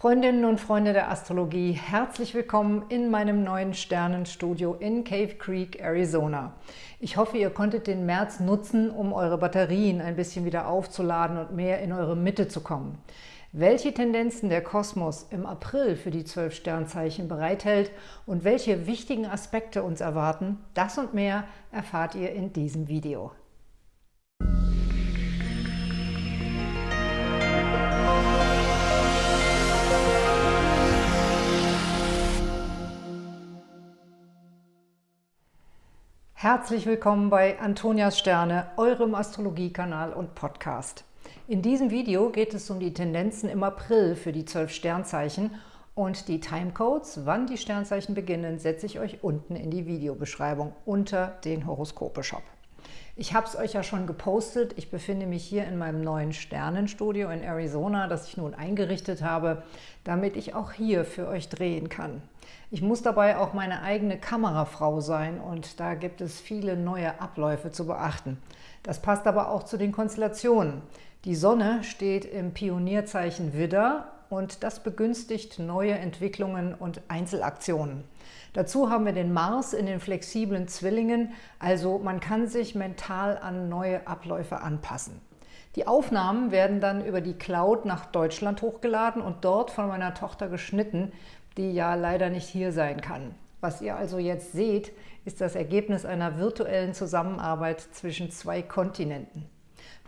Freundinnen und Freunde der Astrologie, herzlich willkommen in meinem neuen Sternenstudio in Cave Creek, Arizona. Ich hoffe, ihr konntet den März nutzen, um eure Batterien ein bisschen wieder aufzuladen und mehr in eure Mitte zu kommen. Welche Tendenzen der Kosmos im April für die zwölf Sternzeichen bereithält und welche wichtigen Aspekte uns erwarten, das und mehr erfahrt ihr in diesem Video. Herzlich willkommen bei Antonias Sterne, eurem Astrologiekanal und Podcast. In diesem Video geht es um die Tendenzen im April für die zwölf Sternzeichen und die Timecodes, wann die Sternzeichen beginnen, setze ich euch unten in die Videobeschreibung unter den Horoskope-Shop. Ich habe es euch ja schon gepostet. Ich befinde mich hier in meinem neuen Sternenstudio in Arizona, das ich nun eingerichtet habe, damit ich auch hier für euch drehen kann. Ich muss dabei auch meine eigene Kamerafrau sein und da gibt es viele neue Abläufe zu beachten. Das passt aber auch zu den Konstellationen. Die Sonne steht im Pionierzeichen Widder und das begünstigt neue Entwicklungen und Einzelaktionen. Dazu haben wir den Mars in den flexiblen Zwillingen, also man kann sich mental an neue Abläufe anpassen. Die Aufnahmen werden dann über die Cloud nach Deutschland hochgeladen und dort von meiner Tochter geschnitten, die ja leider nicht hier sein kann. Was ihr also jetzt seht, ist das Ergebnis einer virtuellen Zusammenarbeit zwischen zwei Kontinenten.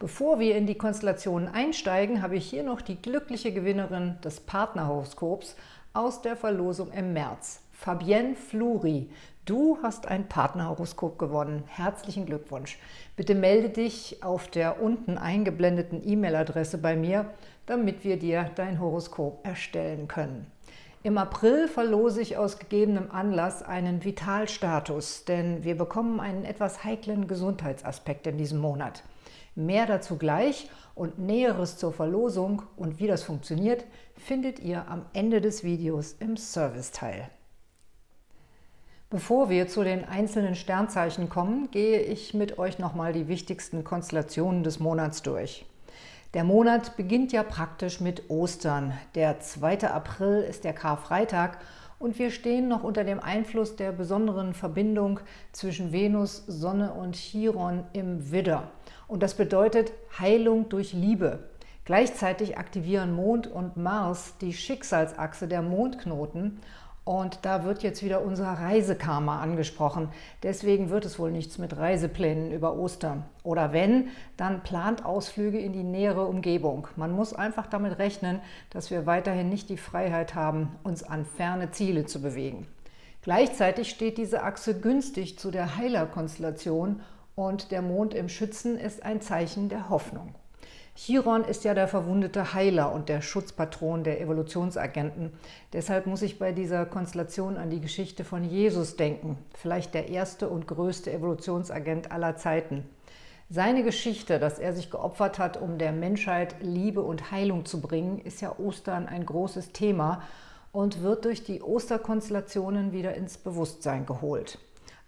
Bevor wir in die Konstellationen einsteigen, habe ich hier noch die glückliche Gewinnerin des Partnerhoroskops aus der Verlosung im März. Fabienne Fluri, du hast ein Partnerhoroskop gewonnen. Herzlichen Glückwunsch. Bitte melde dich auf der unten eingeblendeten E-Mail-Adresse bei mir, damit wir dir dein Horoskop erstellen können. Im April verlose ich aus gegebenem Anlass einen Vitalstatus, denn wir bekommen einen etwas heiklen Gesundheitsaspekt in diesem Monat. Mehr dazu gleich und Näheres zur Verlosung und wie das funktioniert, findet ihr am Ende des Videos im Serviceteil. Bevor wir zu den einzelnen Sternzeichen kommen, gehe ich mit euch nochmal die wichtigsten Konstellationen des Monats durch. Der Monat beginnt ja praktisch mit Ostern. Der 2. April ist der Karfreitag und wir stehen noch unter dem Einfluss der besonderen Verbindung zwischen Venus, Sonne und Chiron im Widder. Und das bedeutet Heilung durch Liebe. Gleichzeitig aktivieren Mond und Mars die Schicksalsachse der Mondknoten und da wird jetzt wieder unser Reisekarma angesprochen. Deswegen wird es wohl nichts mit Reiseplänen über Ostern. Oder wenn, dann plant Ausflüge in die nähere Umgebung. Man muss einfach damit rechnen, dass wir weiterhin nicht die Freiheit haben, uns an ferne Ziele zu bewegen. Gleichzeitig steht diese Achse günstig zu der Heilerkonstellation und der Mond im Schützen ist ein Zeichen der Hoffnung. Chiron ist ja der verwundete Heiler und der Schutzpatron der Evolutionsagenten. Deshalb muss ich bei dieser Konstellation an die Geschichte von Jesus denken, vielleicht der erste und größte Evolutionsagent aller Zeiten. Seine Geschichte, dass er sich geopfert hat, um der Menschheit Liebe und Heilung zu bringen, ist ja Ostern ein großes Thema und wird durch die Osterkonstellationen wieder ins Bewusstsein geholt.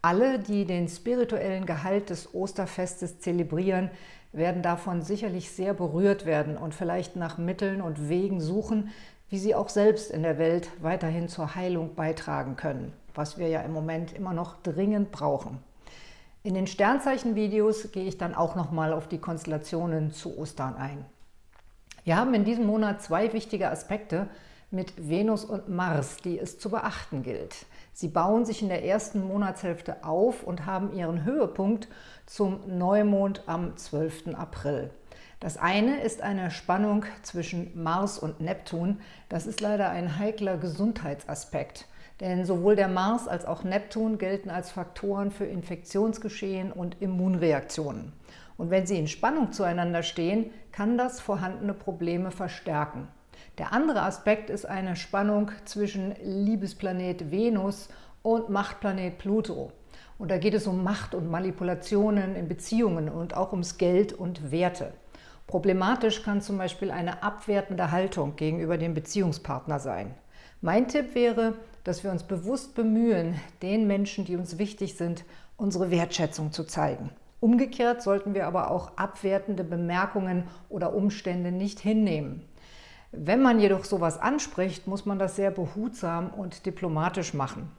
Alle, die den spirituellen Gehalt des Osterfestes zelebrieren, werden davon sicherlich sehr berührt werden und vielleicht nach Mitteln und Wegen suchen, wie sie auch selbst in der Welt weiterhin zur Heilung beitragen können, was wir ja im Moment immer noch dringend brauchen. In den Sternzeichen-Videos gehe ich dann auch nochmal auf die Konstellationen zu Ostern ein. Wir haben in diesem Monat zwei wichtige Aspekte mit Venus und Mars, die es zu beachten gilt. Sie bauen sich in der ersten Monatshälfte auf und haben ihren Höhepunkt zum Neumond am 12. April. Das eine ist eine Spannung zwischen Mars und Neptun. Das ist leider ein heikler Gesundheitsaspekt. Denn sowohl der Mars als auch Neptun gelten als Faktoren für Infektionsgeschehen und Immunreaktionen. Und wenn sie in Spannung zueinander stehen, kann das vorhandene Probleme verstärken. Der andere Aspekt ist eine Spannung zwischen Liebesplanet Venus und Machtplanet Pluto. Und da geht es um Macht und Manipulationen in Beziehungen und auch ums Geld und Werte. Problematisch kann zum Beispiel eine abwertende Haltung gegenüber dem Beziehungspartner sein. Mein Tipp wäre, dass wir uns bewusst bemühen, den Menschen, die uns wichtig sind, unsere Wertschätzung zu zeigen. Umgekehrt sollten wir aber auch abwertende Bemerkungen oder Umstände nicht hinnehmen. Wenn man jedoch sowas anspricht, muss man das sehr behutsam und diplomatisch machen.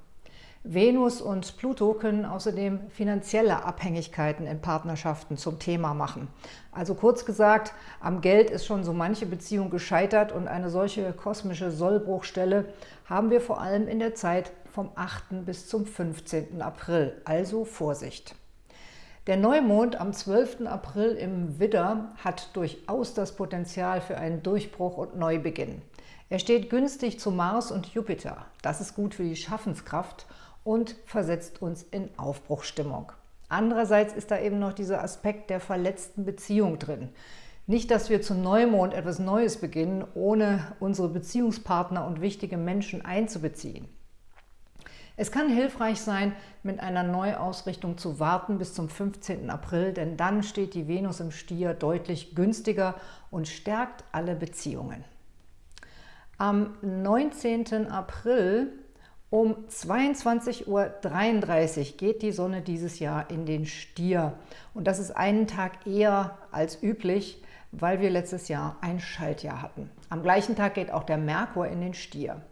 Venus und Pluto können außerdem finanzielle Abhängigkeiten in Partnerschaften zum Thema machen. Also kurz gesagt, am Geld ist schon so manche Beziehung gescheitert und eine solche kosmische Sollbruchstelle haben wir vor allem in der Zeit vom 8. bis zum 15. April. Also Vorsicht! Der Neumond am 12. April im Widder hat durchaus das Potenzial für einen Durchbruch und Neubeginn. Er steht günstig zu Mars und Jupiter. Das ist gut für die Schaffenskraft und versetzt uns in Aufbruchstimmung. Andererseits ist da eben noch dieser Aspekt der verletzten Beziehung drin. Nicht, dass wir zum Neumond etwas Neues beginnen, ohne unsere Beziehungspartner und wichtige Menschen einzubeziehen. Es kann hilfreich sein, mit einer Neuausrichtung zu warten bis zum 15. April, denn dann steht die Venus im Stier deutlich günstiger und stärkt alle Beziehungen. Am 19. April um 22.33 Uhr geht die Sonne dieses Jahr in den Stier. Und das ist einen Tag eher als üblich, weil wir letztes Jahr ein Schaltjahr hatten. Am gleichen Tag geht auch der Merkur in den Stier.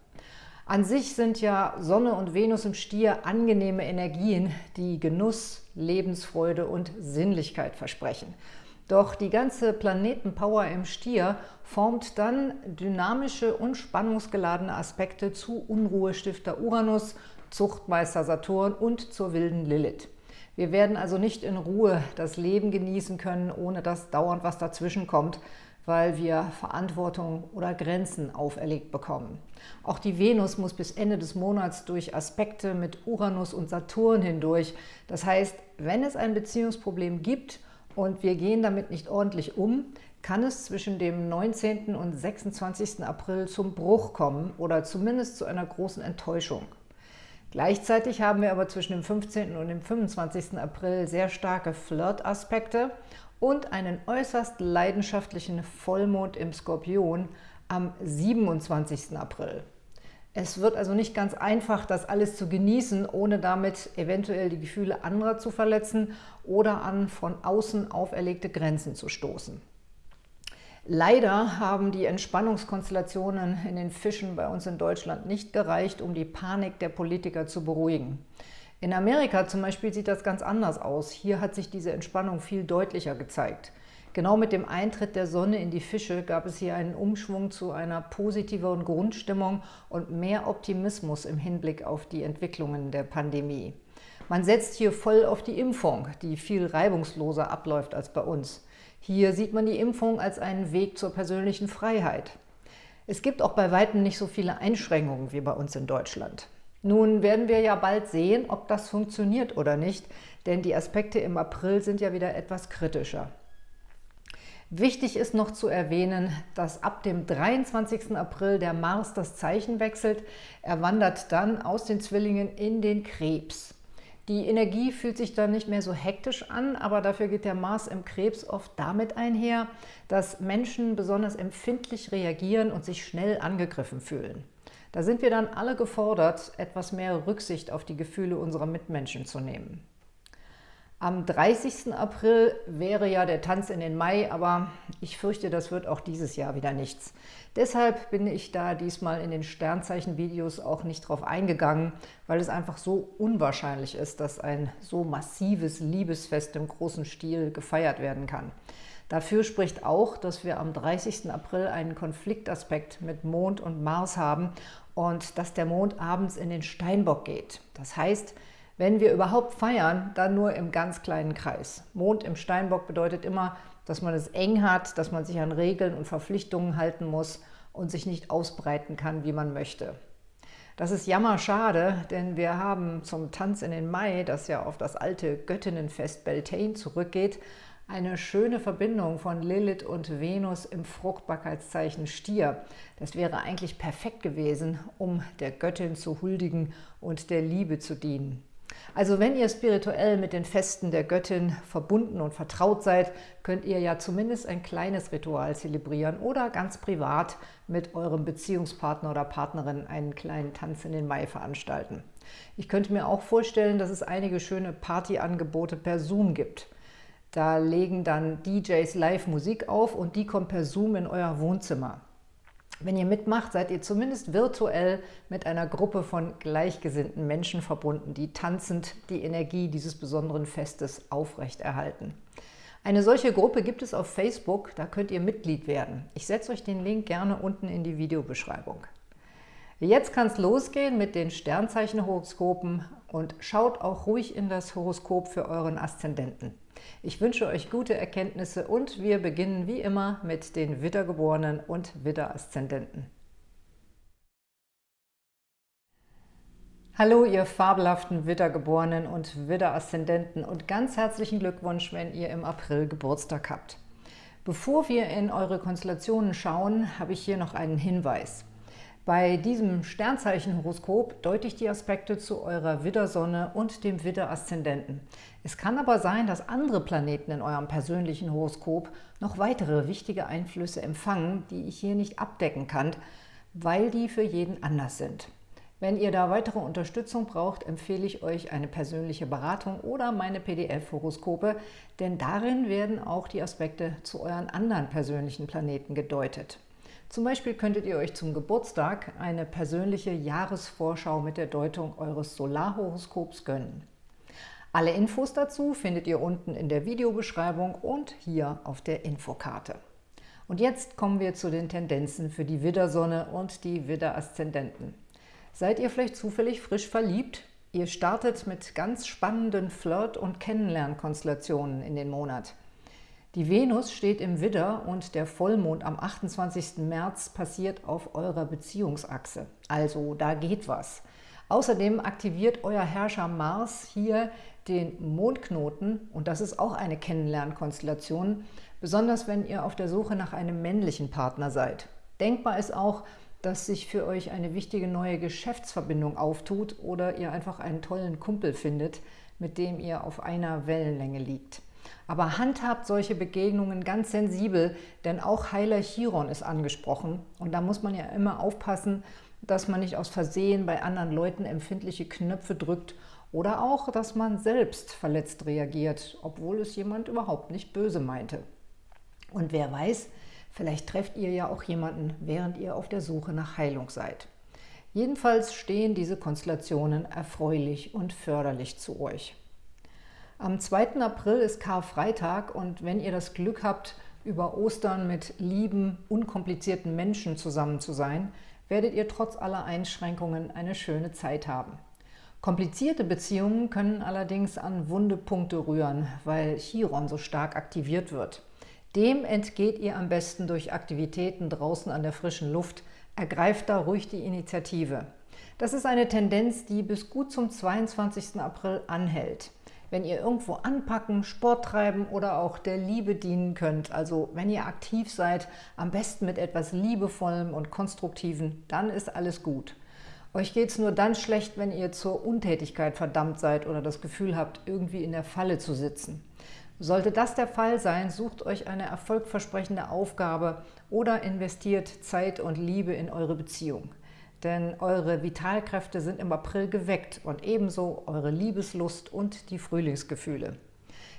An sich sind ja Sonne und Venus im Stier angenehme Energien, die Genuss, Lebensfreude und Sinnlichkeit versprechen. Doch die ganze Planetenpower im Stier formt dann dynamische und spannungsgeladene Aspekte zu Unruhestifter Uranus, Zuchtmeister Saturn und zur wilden Lilith. Wir werden also nicht in Ruhe das Leben genießen können, ohne dass dauernd was dazwischen kommt, weil wir Verantwortung oder Grenzen auferlegt bekommen. Auch die Venus muss bis Ende des Monats durch Aspekte mit Uranus und Saturn hindurch. Das heißt, wenn es ein Beziehungsproblem gibt und wir gehen damit nicht ordentlich um, kann es zwischen dem 19. und 26. April zum Bruch kommen oder zumindest zu einer großen Enttäuschung. Gleichzeitig haben wir aber zwischen dem 15. und dem 25. April sehr starke Flirt-Aspekte und einen äußerst leidenschaftlichen Vollmond im Skorpion am 27. April. Es wird also nicht ganz einfach, das alles zu genießen, ohne damit eventuell die Gefühle anderer zu verletzen oder an von außen auferlegte Grenzen zu stoßen. Leider haben die Entspannungskonstellationen in den Fischen bei uns in Deutschland nicht gereicht, um die Panik der Politiker zu beruhigen. In Amerika zum Beispiel sieht das ganz anders aus. Hier hat sich diese Entspannung viel deutlicher gezeigt. Genau mit dem Eintritt der Sonne in die Fische gab es hier einen Umschwung zu einer positiveren Grundstimmung und mehr Optimismus im Hinblick auf die Entwicklungen der Pandemie. Man setzt hier voll auf die Impfung, die viel reibungsloser abläuft als bei uns. Hier sieht man die Impfung als einen Weg zur persönlichen Freiheit. Es gibt auch bei Weitem nicht so viele Einschränkungen wie bei uns in Deutschland. Nun werden wir ja bald sehen, ob das funktioniert oder nicht, denn die Aspekte im April sind ja wieder etwas kritischer. Wichtig ist noch zu erwähnen, dass ab dem 23. April der Mars das Zeichen wechselt. Er wandert dann aus den Zwillingen in den Krebs. Die Energie fühlt sich dann nicht mehr so hektisch an, aber dafür geht der Mars im Krebs oft damit einher, dass Menschen besonders empfindlich reagieren und sich schnell angegriffen fühlen. Da sind wir dann alle gefordert, etwas mehr Rücksicht auf die Gefühle unserer Mitmenschen zu nehmen. Am 30. April wäre ja der Tanz in den Mai, aber ich fürchte, das wird auch dieses Jahr wieder nichts. Deshalb bin ich da diesmal in den Sternzeichen-Videos auch nicht drauf eingegangen, weil es einfach so unwahrscheinlich ist, dass ein so massives Liebesfest im großen Stil gefeiert werden kann. Dafür spricht auch, dass wir am 30. April einen Konfliktaspekt mit Mond und Mars haben und dass der Mond abends in den Steinbock geht. Das heißt, wenn wir überhaupt feiern, dann nur im ganz kleinen Kreis. Mond im Steinbock bedeutet immer, dass man es eng hat, dass man sich an Regeln und Verpflichtungen halten muss und sich nicht ausbreiten kann, wie man möchte. Das ist jammerschade, denn wir haben zum Tanz in den Mai, das ja auf das alte Göttinnenfest Beltane zurückgeht, eine schöne Verbindung von Lilith und Venus im Fruchtbarkeitszeichen Stier. Das wäre eigentlich perfekt gewesen, um der Göttin zu huldigen und der Liebe zu dienen. Also wenn ihr spirituell mit den Festen der Göttin verbunden und vertraut seid, könnt ihr ja zumindest ein kleines Ritual zelebrieren oder ganz privat mit eurem Beziehungspartner oder Partnerin einen kleinen Tanz in den Mai veranstalten. Ich könnte mir auch vorstellen, dass es einige schöne Partyangebote per Zoom gibt. Da legen dann DJs live Musik auf und die kommt per Zoom in euer Wohnzimmer. Wenn ihr mitmacht, seid ihr zumindest virtuell mit einer Gruppe von gleichgesinnten Menschen verbunden, die tanzend die Energie dieses besonderen Festes aufrechterhalten. Eine solche Gruppe gibt es auf Facebook, da könnt ihr Mitglied werden. Ich setze euch den Link gerne unten in die Videobeschreibung. Jetzt kann es losgehen mit den Sternzeichenhoroskopen und schaut auch ruhig in das Horoskop für euren Aszendenten. Ich wünsche euch gute Erkenntnisse und wir beginnen wie immer mit den Wittergeborenen und Widderaszendenten. Hallo, ihr fabelhaften Wittergeborenen und Widderaszendenten und ganz herzlichen Glückwunsch, wenn ihr im April Geburtstag habt. Bevor wir in eure Konstellationen schauen, habe ich hier noch einen Hinweis. Bei diesem Sternzeichenhoroskop deute ich die Aspekte zu eurer Widdersonne und dem Widderaszendenten. Es kann aber sein, dass andere Planeten in eurem persönlichen Horoskop noch weitere wichtige Einflüsse empfangen, die ich hier nicht abdecken kann, weil die für jeden anders sind. Wenn ihr da weitere Unterstützung braucht, empfehle ich euch eine persönliche Beratung oder meine PDF-Horoskope, denn darin werden auch die Aspekte zu euren anderen persönlichen Planeten gedeutet. Zum Beispiel könntet ihr euch zum Geburtstag eine persönliche Jahresvorschau mit der Deutung eures Solarhoroskops gönnen. Alle Infos dazu findet ihr unten in der Videobeschreibung und hier auf der Infokarte. Und jetzt kommen wir zu den Tendenzen für die Widdersonne und die Widderaszendenten. Seid ihr vielleicht zufällig frisch verliebt? Ihr startet mit ganz spannenden Flirt- und Kennenlernkonstellationen in den Monat. Die Venus steht im Widder und der Vollmond am 28. März passiert auf eurer Beziehungsachse. Also da geht was. Außerdem aktiviert euer Herrscher Mars hier den Mondknoten und das ist auch eine Kennenlernkonstellation, besonders wenn ihr auf der Suche nach einem männlichen Partner seid. Denkbar ist auch, dass sich für euch eine wichtige neue Geschäftsverbindung auftut oder ihr einfach einen tollen Kumpel findet, mit dem ihr auf einer Wellenlänge liegt. Aber handhabt solche Begegnungen ganz sensibel, denn auch Heiler Chiron ist angesprochen. Und da muss man ja immer aufpassen, dass man nicht aus Versehen bei anderen Leuten empfindliche Knöpfe drückt oder auch, dass man selbst verletzt reagiert, obwohl es jemand überhaupt nicht böse meinte. Und wer weiß, Vielleicht trefft ihr ja auch jemanden, während ihr auf der Suche nach Heilung seid. Jedenfalls stehen diese Konstellationen erfreulich und förderlich zu euch. Am 2. April ist Karfreitag und wenn ihr das Glück habt, über Ostern mit lieben, unkomplizierten Menschen zusammen zu sein, werdet ihr trotz aller Einschränkungen eine schöne Zeit haben. Komplizierte Beziehungen können allerdings an wunde Punkte rühren, weil Chiron so stark aktiviert wird. Dem entgeht ihr am besten durch Aktivitäten draußen an der frischen Luft. Ergreift da ruhig die Initiative. Das ist eine Tendenz, die bis gut zum 22. April anhält. Wenn ihr irgendwo anpacken, Sport treiben oder auch der Liebe dienen könnt, also wenn ihr aktiv seid, am besten mit etwas Liebevollem und Konstruktiven, dann ist alles gut. Euch geht es nur dann schlecht, wenn ihr zur Untätigkeit verdammt seid oder das Gefühl habt, irgendwie in der Falle zu sitzen. Sollte das der Fall sein, sucht euch eine erfolgversprechende Aufgabe oder investiert Zeit und Liebe in eure Beziehung. Denn eure Vitalkräfte sind im April geweckt und ebenso eure Liebeslust und die Frühlingsgefühle.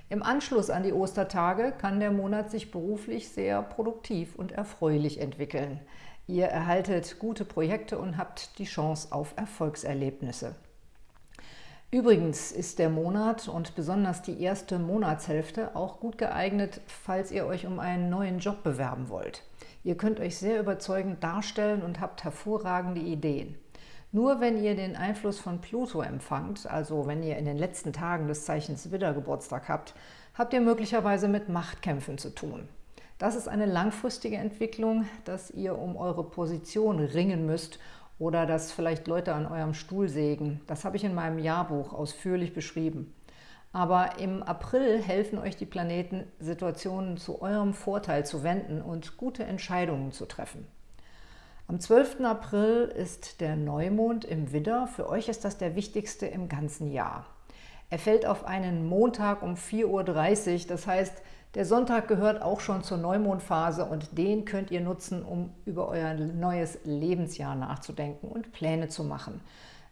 Im Anschluss an die Ostertage kann der Monat sich beruflich sehr produktiv und erfreulich entwickeln. Ihr erhaltet gute Projekte und habt die Chance auf Erfolgserlebnisse. Übrigens ist der Monat und besonders die erste Monatshälfte auch gut geeignet, falls ihr euch um einen neuen Job bewerben wollt. Ihr könnt euch sehr überzeugend darstellen und habt hervorragende Ideen. Nur wenn ihr den Einfluss von Pluto empfangt, also wenn ihr in den letzten Tagen des Zeichens Widder Geburtstag habt, habt ihr möglicherweise mit Machtkämpfen zu tun. Das ist eine langfristige Entwicklung, dass ihr um eure Position ringen müsst oder dass vielleicht Leute an eurem Stuhl sägen. Das habe ich in meinem Jahrbuch ausführlich beschrieben. Aber im April helfen euch die Planeten, Situationen zu eurem Vorteil zu wenden und gute Entscheidungen zu treffen. Am 12. April ist der Neumond im Widder. Für euch ist das der wichtigste im ganzen Jahr. Er fällt auf einen Montag um 4.30 Uhr, das heißt, der Sonntag gehört auch schon zur Neumondphase und den könnt ihr nutzen, um über euer neues Lebensjahr nachzudenken und Pläne zu machen.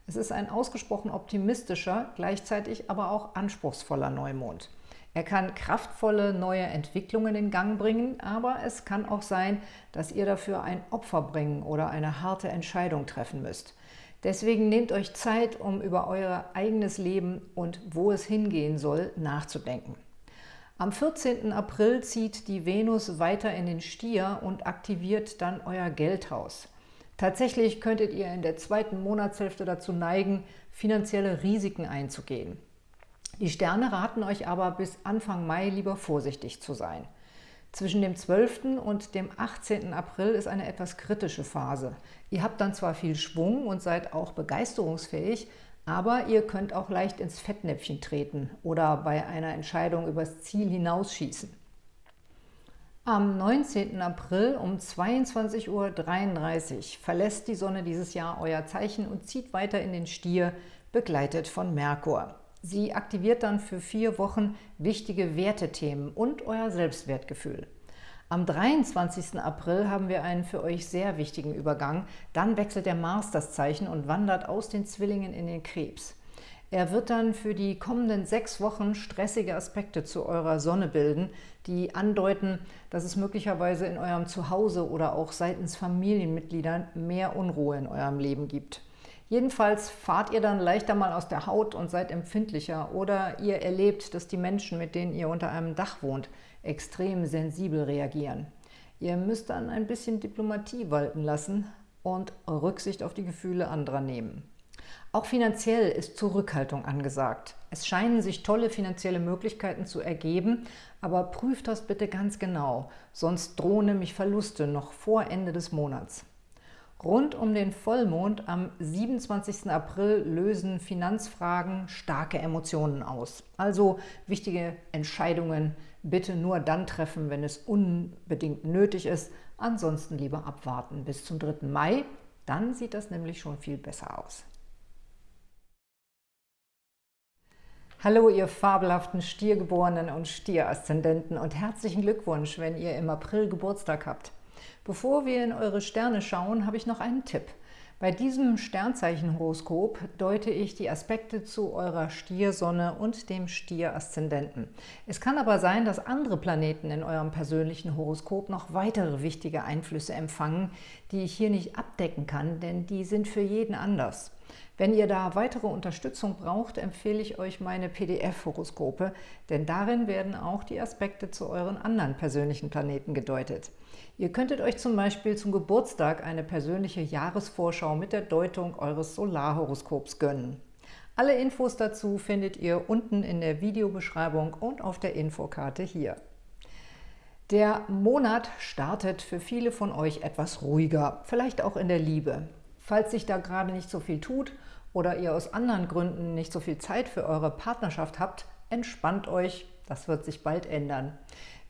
Es ist ein ausgesprochen optimistischer, gleichzeitig aber auch anspruchsvoller Neumond. Er kann kraftvolle neue Entwicklungen in Gang bringen, aber es kann auch sein, dass ihr dafür ein Opfer bringen oder eine harte Entscheidung treffen müsst. Deswegen nehmt euch Zeit, um über euer eigenes Leben und wo es hingehen soll, nachzudenken. Am 14. April zieht die Venus weiter in den Stier und aktiviert dann euer Geldhaus. Tatsächlich könntet ihr in der zweiten Monatshälfte dazu neigen, finanzielle Risiken einzugehen. Die Sterne raten euch aber bis Anfang Mai lieber vorsichtig zu sein. Zwischen dem 12. und dem 18. April ist eine etwas kritische Phase. Ihr habt dann zwar viel Schwung und seid auch begeisterungsfähig, aber ihr könnt auch leicht ins Fettnäpfchen treten oder bei einer Entscheidung übers Ziel hinausschießen. Am 19. April um 22.33 Uhr verlässt die Sonne dieses Jahr euer Zeichen und zieht weiter in den Stier, begleitet von Merkur. Sie aktiviert dann für vier Wochen wichtige Wertethemen und euer Selbstwertgefühl. Am 23. April haben wir einen für euch sehr wichtigen Übergang. Dann wechselt der Mars das Zeichen und wandert aus den Zwillingen in den Krebs. Er wird dann für die kommenden sechs Wochen stressige Aspekte zu eurer Sonne bilden, die andeuten, dass es möglicherweise in eurem Zuhause oder auch seitens Familienmitgliedern mehr Unruhe in eurem Leben gibt. Jedenfalls fahrt ihr dann leichter mal aus der Haut und seid empfindlicher oder ihr erlebt, dass die Menschen, mit denen ihr unter einem Dach wohnt, extrem sensibel reagieren. Ihr müsst dann ein bisschen Diplomatie walten lassen und Rücksicht auf die Gefühle anderer nehmen. Auch finanziell ist Zurückhaltung angesagt. Es scheinen sich tolle finanzielle Möglichkeiten zu ergeben, aber prüft das bitte ganz genau, sonst drohen nämlich Verluste noch vor Ende des Monats. Rund um den Vollmond am 27. April lösen Finanzfragen starke Emotionen aus. Also wichtige Entscheidungen bitte nur dann treffen, wenn es unbedingt nötig ist. Ansonsten lieber abwarten bis zum 3. Mai. Dann sieht das nämlich schon viel besser aus. Hallo, ihr fabelhaften Stiergeborenen und Stieraszendenten und herzlichen Glückwunsch, wenn ihr im April Geburtstag habt. Bevor wir in eure Sterne schauen, habe ich noch einen Tipp. Bei diesem Sternzeichenhoroskop deute ich die Aspekte zu eurer Stiersonne und dem Stier-Aszendenten. Es kann aber sein, dass andere Planeten in eurem persönlichen Horoskop noch weitere wichtige Einflüsse empfangen, die ich hier nicht abdecken kann, denn die sind für jeden anders. Wenn ihr da weitere Unterstützung braucht, empfehle ich euch meine PDF-Horoskope, denn darin werden auch die Aspekte zu euren anderen persönlichen Planeten gedeutet. Ihr könntet euch zum Beispiel zum Geburtstag eine persönliche Jahresvorschau mit der Deutung eures Solarhoroskops gönnen. Alle Infos dazu findet ihr unten in der Videobeschreibung und auf der Infokarte hier. Der Monat startet für viele von euch etwas ruhiger, vielleicht auch in der Liebe. Falls sich da gerade nicht so viel tut oder ihr aus anderen Gründen nicht so viel Zeit für eure Partnerschaft habt, entspannt euch, das wird sich bald ändern.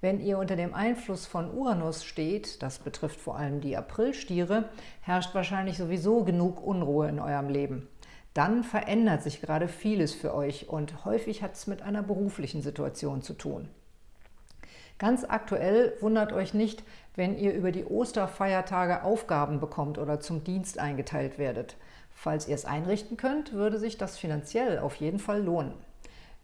Wenn ihr unter dem Einfluss von Uranus steht, das betrifft vor allem die Aprilstiere, herrscht wahrscheinlich sowieso genug Unruhe in eurem Leben. Dann verändert sich gerade vieles für euch und häufig hat es mit einer beruflichen Situation zu tun. Ganz aktuell wundert euch nicht, wenn ihr über die Osterfeiertage Aufgaben bekommt oder zum Dienst eingeteilt werdet. Falls ihr es einrichten könnt, würde sich das finanziell auf jeden Fall lohnen.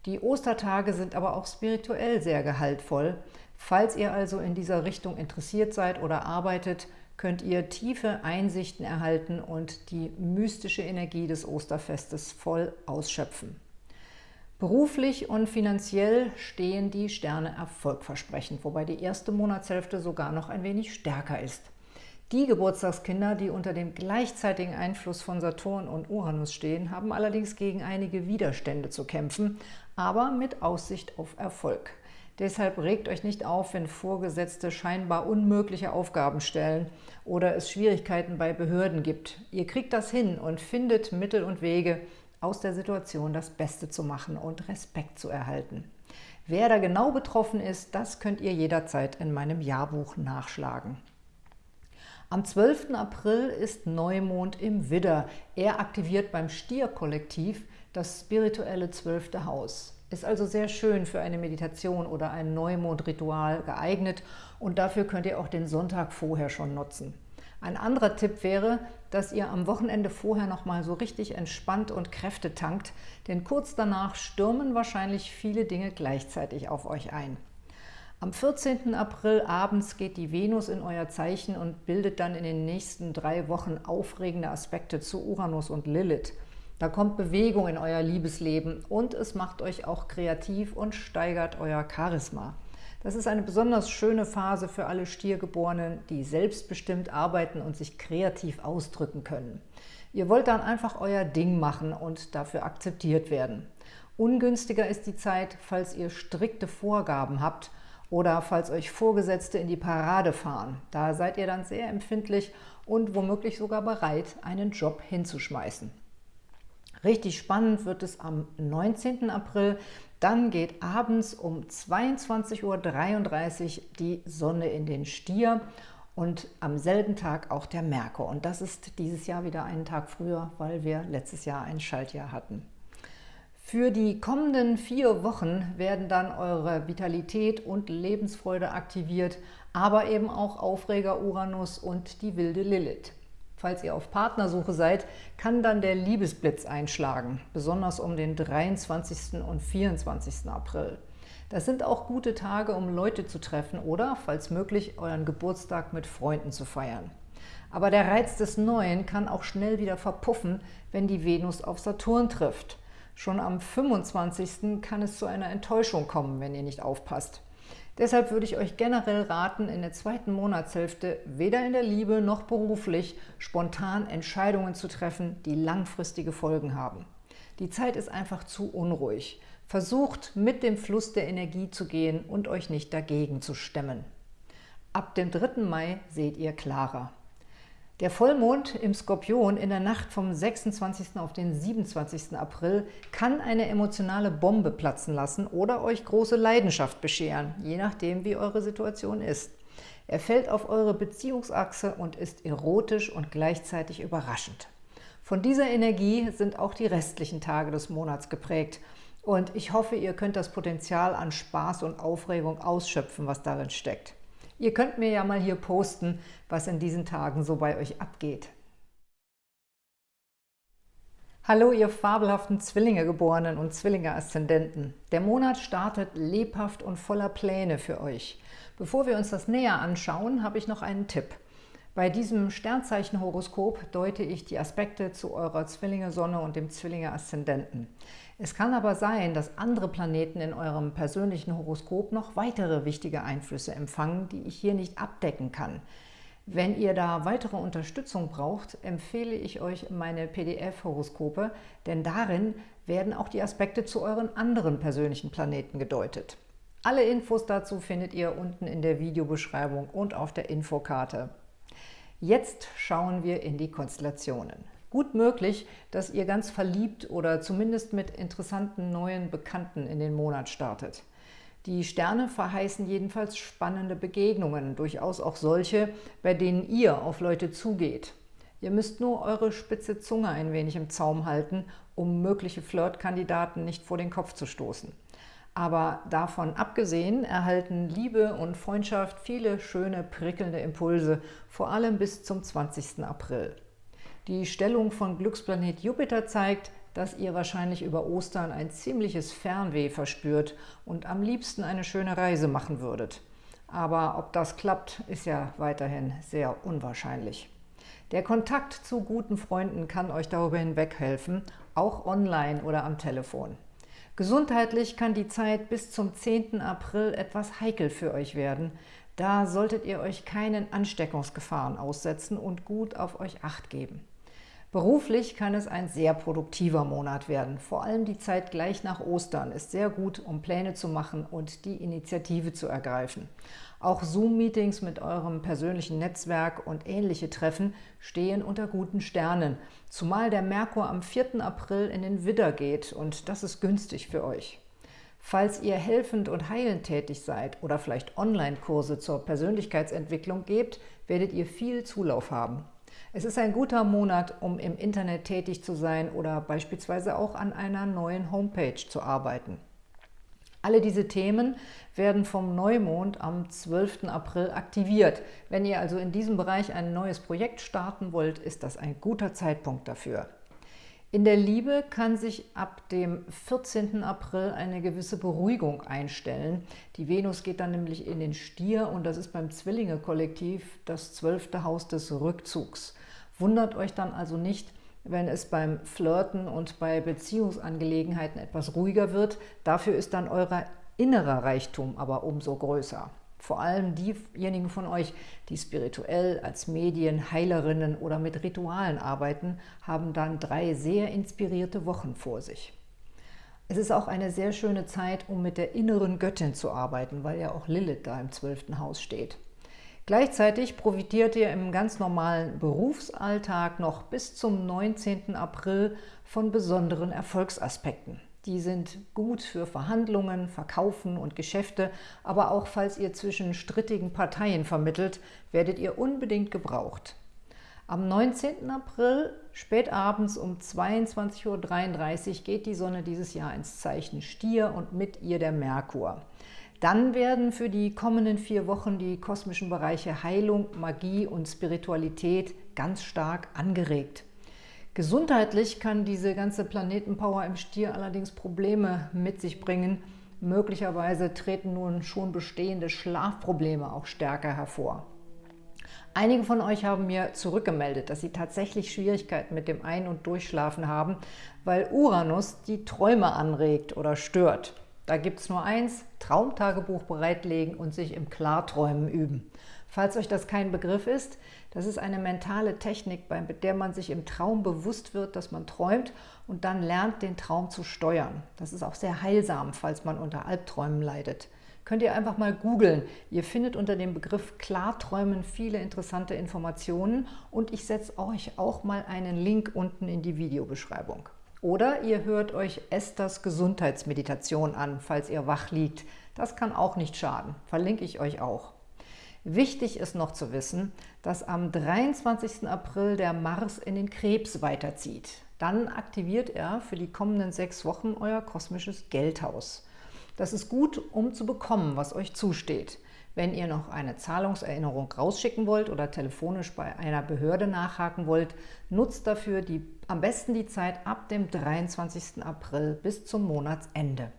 Die Ostertage sind aber auch spirituell sehr gehaltvoll. Falls ihr also in dieser Richtung interessiert seid oder arbeitet, könnt ihr tiefe Einsichten erhalten und die mystische Energie des Osterfestes voll ausschöpfen. Beruflich und finanziell stehen die Sterne erfolgversprechend, wobei die erste Monatshälfte sogar noch ein wenig stärker ist. Die Geburtstagskinder, die unter dem gleichzeitigen Einfluss von Saturn und Uranus stehen, haben allerdings gegen einige Widerstände zu kämpfen, aber mit Aussicht auf Erfolg. Deshalb regt euch nicht auf, wenn Vorgesetzte scheinbar unmögliche Aufgaben stellen oder es Schwierigkeiten bei Behörden gibt. Ihr kriegt das hin und findet Mittel und Wege, aus der Situation das Beste zu machen und Respekt zu erhalten. Wer da genau betroffen ist, das könnt ihr jederzeit in meinem Jahrbuch nachschlagen. Am 12. April ist Neumond im Widder. Er aktiviert beim Stierkollektiv das spirituelle zwölfte Haus. Ist also sehr schön für eine Meditation oder ein Neumondritual geeignet und dafür könnt ihr auch den Sonntag vorher schon nutzen. Ein anderer Tipp wäre, dass ihr am Wochenende vorher nochmal so richtig entspannt und Kräfte tankt, denn kurz danach stürmen wahrscheinlich viele Dinge gleichzeitig auf euch ein. Am 14. April abends geht die Venus in euer Zeichen und bildet dann in den nächsten drei Wochen aufregende Aspekte zu Uranus und Lilith. Da kommt Bewegung in euer Liebesleben und es macht euch auch kreativ und steigert euer Charisma. Das ist eine besonders schöne Phase für alle Stiergeborenen, die selbstbestimmt arbeiten und sich kreativ ausdrücken können. Ihr wollt dann einfach euer Ding machen und dafür akzeptiert werden. Ungünstiger ist die Zeit, falls ihr strikte Vorgaben habt oder falls euch Vorgesetzte in die Parade fahren. Da seid ihr dann sehr empfindlich und womöglich sogar bereit, einen Job hinzuschmeißen. Richtig spannend wird es am 19. April. Dann geht abends um 22.33 Uhr die Sonne in den Stier und am selben Tag auch der Merkur. Und das ist dieses Jahr wieder einen Tag früher, weil wir letztes Jahr ein Schaltjahr hatten. Für die kommenden vier Wochen werden dann eure Vitalität und Lebensfreude aktiviert, aber eben auch Aufreger Uranus und die wilde Lilith. Falls ihr auf Partnersuche seid, kann dann der Liebesblitz einschlagen, besonders um den 23. und 24. April. Das sind auch gute Tage, um Leute zu treffen oder, falls möglich, euren Geburtstag mit Freunden zu feiern. Aber der Reiz des Neuen kann auch schnell wieder verpuffen, wenn die Venus auf Saturn trifft. Schon am 25. kann es zu einer Enttäuschung kommen, wenn ihr nicht aufpasst. Deshalb würde ich euch generell raten, in der zweiten Monatshälfte weder in der Liebe noch beruflich spontan Entscheidungen zu treffen, die langfristige Folgen haben. Die Zeit ist einfach zu unruhig. Versucht, mit dem Fluss der Energie zu gehen und euch nicht dagegen zu stemmen. Ab dem 3. Mai seht ihr klarer. Der Vollmond im Skorpion in der Nacht vom 26. auf den 27. April kann eine emotionale Bombe platzen lassen oder euch große Leidenschaft bescheren, je nachdem, wie eure Situation ist. Er fällt auf eure Beziehungsachse und ist erotisch und gleichzeitig überraschend. Von dieser Energie sind auch die restlichen Tage des Monats geprägt und ich hoffe, ihr könnt das Potenzial an Spaß und Aufregung ausschöpfen, was darin steckt. Ihr könnt mir ja mal hier posten, was in diesen Tagen so bei euch abgeht. Hallo, ihr fabelhaften Zwillinge-Geborenen und Zwillinge-Aszendenten. Der Monat startet lebhaft und voller Pläne für euch. Bevor wir uns das näher anschauen, habe ich noch einen Tipp. Bei diesem Sternzeichen-Horoskop deute ich die Aspekte zu eurer Zwillinge-Sonne und dem Zwillinge-Aszendenten. Es kann aber sein, dass andere Planeten in eurem persönlichen Horoskop noch weitere wichtige Einflüsse empfangen, die ich hier nicht abdecken kann. Wenn ihr da weitere Unterstützung braucht, empfehle ich euch meine PDF-Horoskope, denn darin werden auch die Aspekte zu euren anderen persönlichen Planeten gedeutet. Alle Infos dazu findet ihr unten in der Videobeschreibung und auf der Infokarte. Jetzt schauen wir in die Konstellationen. Gut möglich, dass ihr ganz verliebt oder zumindest mit interessanten neuen Bekannten in den Monat startet. Die Sterne verheißen jedenfalls spannende Begegnungen, durchaus auch solche, bei denen ihr auf Leute zugeht. Ihr müsst nur eure spitze Zunge ein wenig im Zaum halten, um mögliche Flirtkandidaten nicht vor den Kopf zu stoßen. Aber davon abgesehen erhalten Liebe und Freundschaft viele schöne, prickelnde Impulse, vor allem bis zum 20. April. Die Stellung von Glücksplanet Jupiter zeigt, dass ihr wahrscheinlich über Ostern ein ziemliches Fernweh verspürt und am liebsten eine schöne Reise machen würdet. Aber ob das klappt, ist ja weiterhin sehr unwahrscheinlich. Der Kontakt zu guten Freunden kann euch darüber hinweg helfen, auch online oder am Telefon. Gesundheitlich kann die Zeit bis zum 10. April etwas heikel für euch werden. Da solltet ihr euch keinen Ansteckungsgefahren aussetzen und gut auf euch Acht geben. Beruflich kann es ein sehr produktiver Monat werden. Vor allem die Zeit gleich nach Ostern ist sehr gut, um Pläne zu machen und die Initiative zu ergreifen. Auch Zoom-Meetings mit eurem persönlichen Netzwerk und ähnliche Treffen stehen unter guten Sternen, zumal der Merkur am 4. April in den Widder geht und das ist günstig für euch. Falls ihr helfend und heilend tätig seid oder vielleicht Online-Kurse zur Persönlichkeitsentwicklung gebt, werdet ihr viel Zulauf haben. Es ist ein guter Monat, um im Internet tätig zu sein oder beispielsweise auch an einer neuen Homepage zu arbeiten. Alle diese Themen werden vom Neumond am 12. April aktiviert. Wenn ihr also in diesem Bereich ein neues Projekt starten wollt, ist das ein guter Zeitpunkt dafür. In der Liebe kann sich ab dem 14. April eine gewisse Beruhigung einstellen. Die Venus geht dann nämlich in den Stier und das ist beim Zwillinge-Kollektiv das zwölfte Haus des Rückzugs. Wundert euch dann also nicht, wenn es beim Flirten und bei Beziehungsangelegenheiten etwas ruhiger wird. Dafür ist dann euer innerer Reichtum aber umso größer. Vor allem diejenigen von euch, die spirituell als Medien, Heilerinnen oder mit Ritualen arbeiten, haben dann drei sehr inspirierte Wochen vor sich. Es ist auch eine sehr schöne Zeit, um mit der inneren Göttin zu arbeiten, weil ja auch Lilith da im zwölften Haus steht. Gleichzeitig profitiert ihr im ganz normalen Berufsalltag noch bis zum 19. April von besonderen Erfolgsaspekten. Die sind gut für Verhandlungen, Verkaufen und Geschäfte, aber auch falls ihr zwischen strittigen Parteien vermittelt, werdet ihr unbedingt gebraucht. Am 19. April, spät abends um 22.33 Uhr, geht die Sonne dieses Jahr ins Zeichen Stier und mit ihr der Merkur. Dann werden für die kommenden vier Wochen die kosmischen Bereiche Heilung, Magie und Spiritualität ganz stark angeregt. Gesundheitlich kann diese ganze Planetenpower im Stier allerdings Probleme mit sich bringen. Möglicherweise treten nun schon bestehende Schlafprobleme auch stärker hervor. Einige von euch haben mir zurückgemeldet, dass sie tatsächlich Schwierigkeiten mit dem Ein- und Durchschlafen haben, weil Uranus die Träume anregt oder stört. Da gibt es nur eins, Traumtagebuch bereitlegen und sich im Klarträumen üben. Falls euch das kein Begriff ist, das ist eine mentale Technik, bei der man sich im Traum bewusst wird, dass man träumt und dann lernt, den Traum zu steuern. Das ist auch sehr heilsam, falls man unter Albträumen leidet. Könnt ihr einfach mal googeln. Ihr findet unter dem Begriff Klarträumen viele interessante Informationen und ich setze euch auch mal einen Link unten in die Videobeschreibung. Oder ihr hört euch Esthers Gesundheitsmeditation an, falls ihr wach liegt. Das kann auch nicht schaden. Verlinke ich euch auch. Wichtig ist noch zu wissen, dass am 23. April der Mars in den Krebs weiterzieht. Dann aktiviert er für die kommenden sechs Wochen euer kosmisches Geldhaus. Das ist gut, um zu bekommen, was euch zusteht. Wenn ihr noch eine Zahlungserinnerung rausschicken wollt oder telefonisch bei einer Behörde nachhaken wollt, nutzt dafür die, am besten die Zeit ab dem 23. April bis zum Monatsende.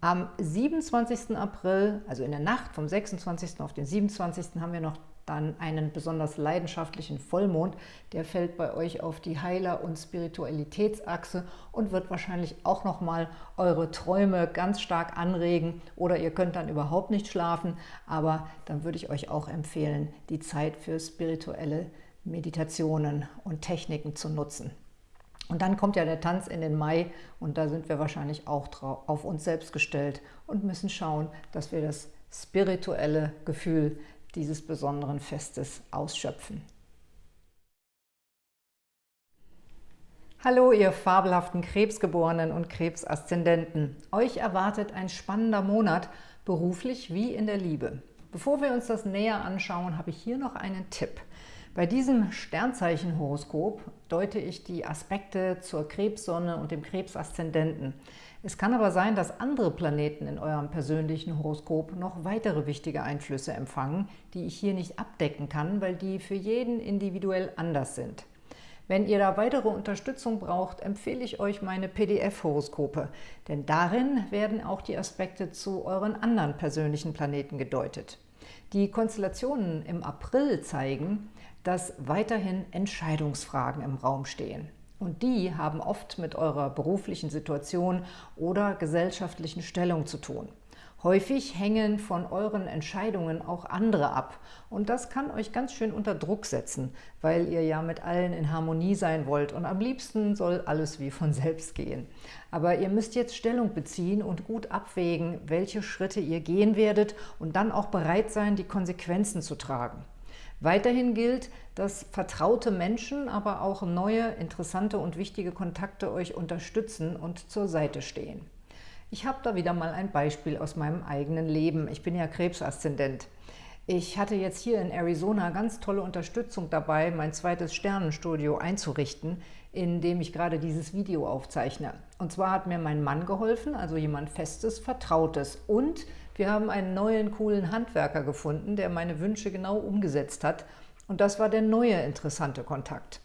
Am 27. April, also in der Nacht vom 26. auf den 27. haben wir noch dann einen besonders leidenschaftlichen Vollmond. Der fällt bei euch auf die Heiler- und Spiritualitätsachse und wird wahrscheinlich auch nochmal eure Träume ganz stark anregen. Oder ihr könnt dann überhaupt nicht schlafen, aber dann würde ich euch auch empfehlen, die Zeit für spirituelle Meditationen und Techniken zu nutzen. Und dann kommt ja der Tanz in den Mai und da sind wir wahrscheinlich auch auf uns selbst gestellt und müssen schauen, dass wir das spirituelle Gefühl dieses besonderen Festes ausschöpfen. Hallo, ihr fabelhaften Krebsgeborenen und Krebsaszendenten. Euch erwartet ein spannender Monat, beruflich wie in der Liebe. Bevor wir uns das näher anschauen, habe ich hier noch einen Tipp. Bei diesem Sternzeichenhoroskop deute ich die Aspekte zur Krebssonne und dem Krebsaszendenten. Es kann aber sein, dass andere Planeten in eurem persönlichen Horoskop noch weitere wichtige Einflüsse empfangen, die ich hier nicht abdecken kann, weil die für jeden individuell anders sind. Wenn ihr da weitere Unterstützung braucht, empfehle ich euch meine PDF-Horoskope, denn darin werden auch die Aspekte zu euren anderen persönlichen Planeten gedeutet. Die Konstellationen im April zeigen, dass weiterhin Entscheidungsfragen im Raum stehen. Und die haben oft mit eurer beruflichen Situation oder gesellschaftlichen Stellung zu tun. Häufig hängen von euren Entscheidungen auch andere ab. Und das kann euch ganz schön unter Druck setzen, weil ihr ja mit allen in Harmonie sein wollt. Und am liebsten soll alles wie von selbst gehen. Aber ihr müsst jetzt Stellung beziehen und gut abwägen, welche Schritte ihr gehen werdet und dann auch bereit sein, die Konsequenzen zu tragen. Weiterhin gilt, dass vertraute Menschen, aber auch neue, interessante und wichtige Kontakte euch unterstützen und zur Seite stehen. Ich habe da wieder mal ein Beispiel aus meinem eigenen Leben. Ich bin ja Krebsaszendent. Ich hatte jetzt hier in Arizona ganz tolle Unterstützung dabei, mein zweites Sternenstudio einzurichten, in dem ich gerade dieses Video aufzeichne. Und zwar hat mir mein Mann geholfen, also jemand Festes, Vertrautes. Und wir haben einen neuen, coolen Handwerker gefunden, der meine Wünsche genau umgesetzt hat. Und das war der neue interessante Kontakt.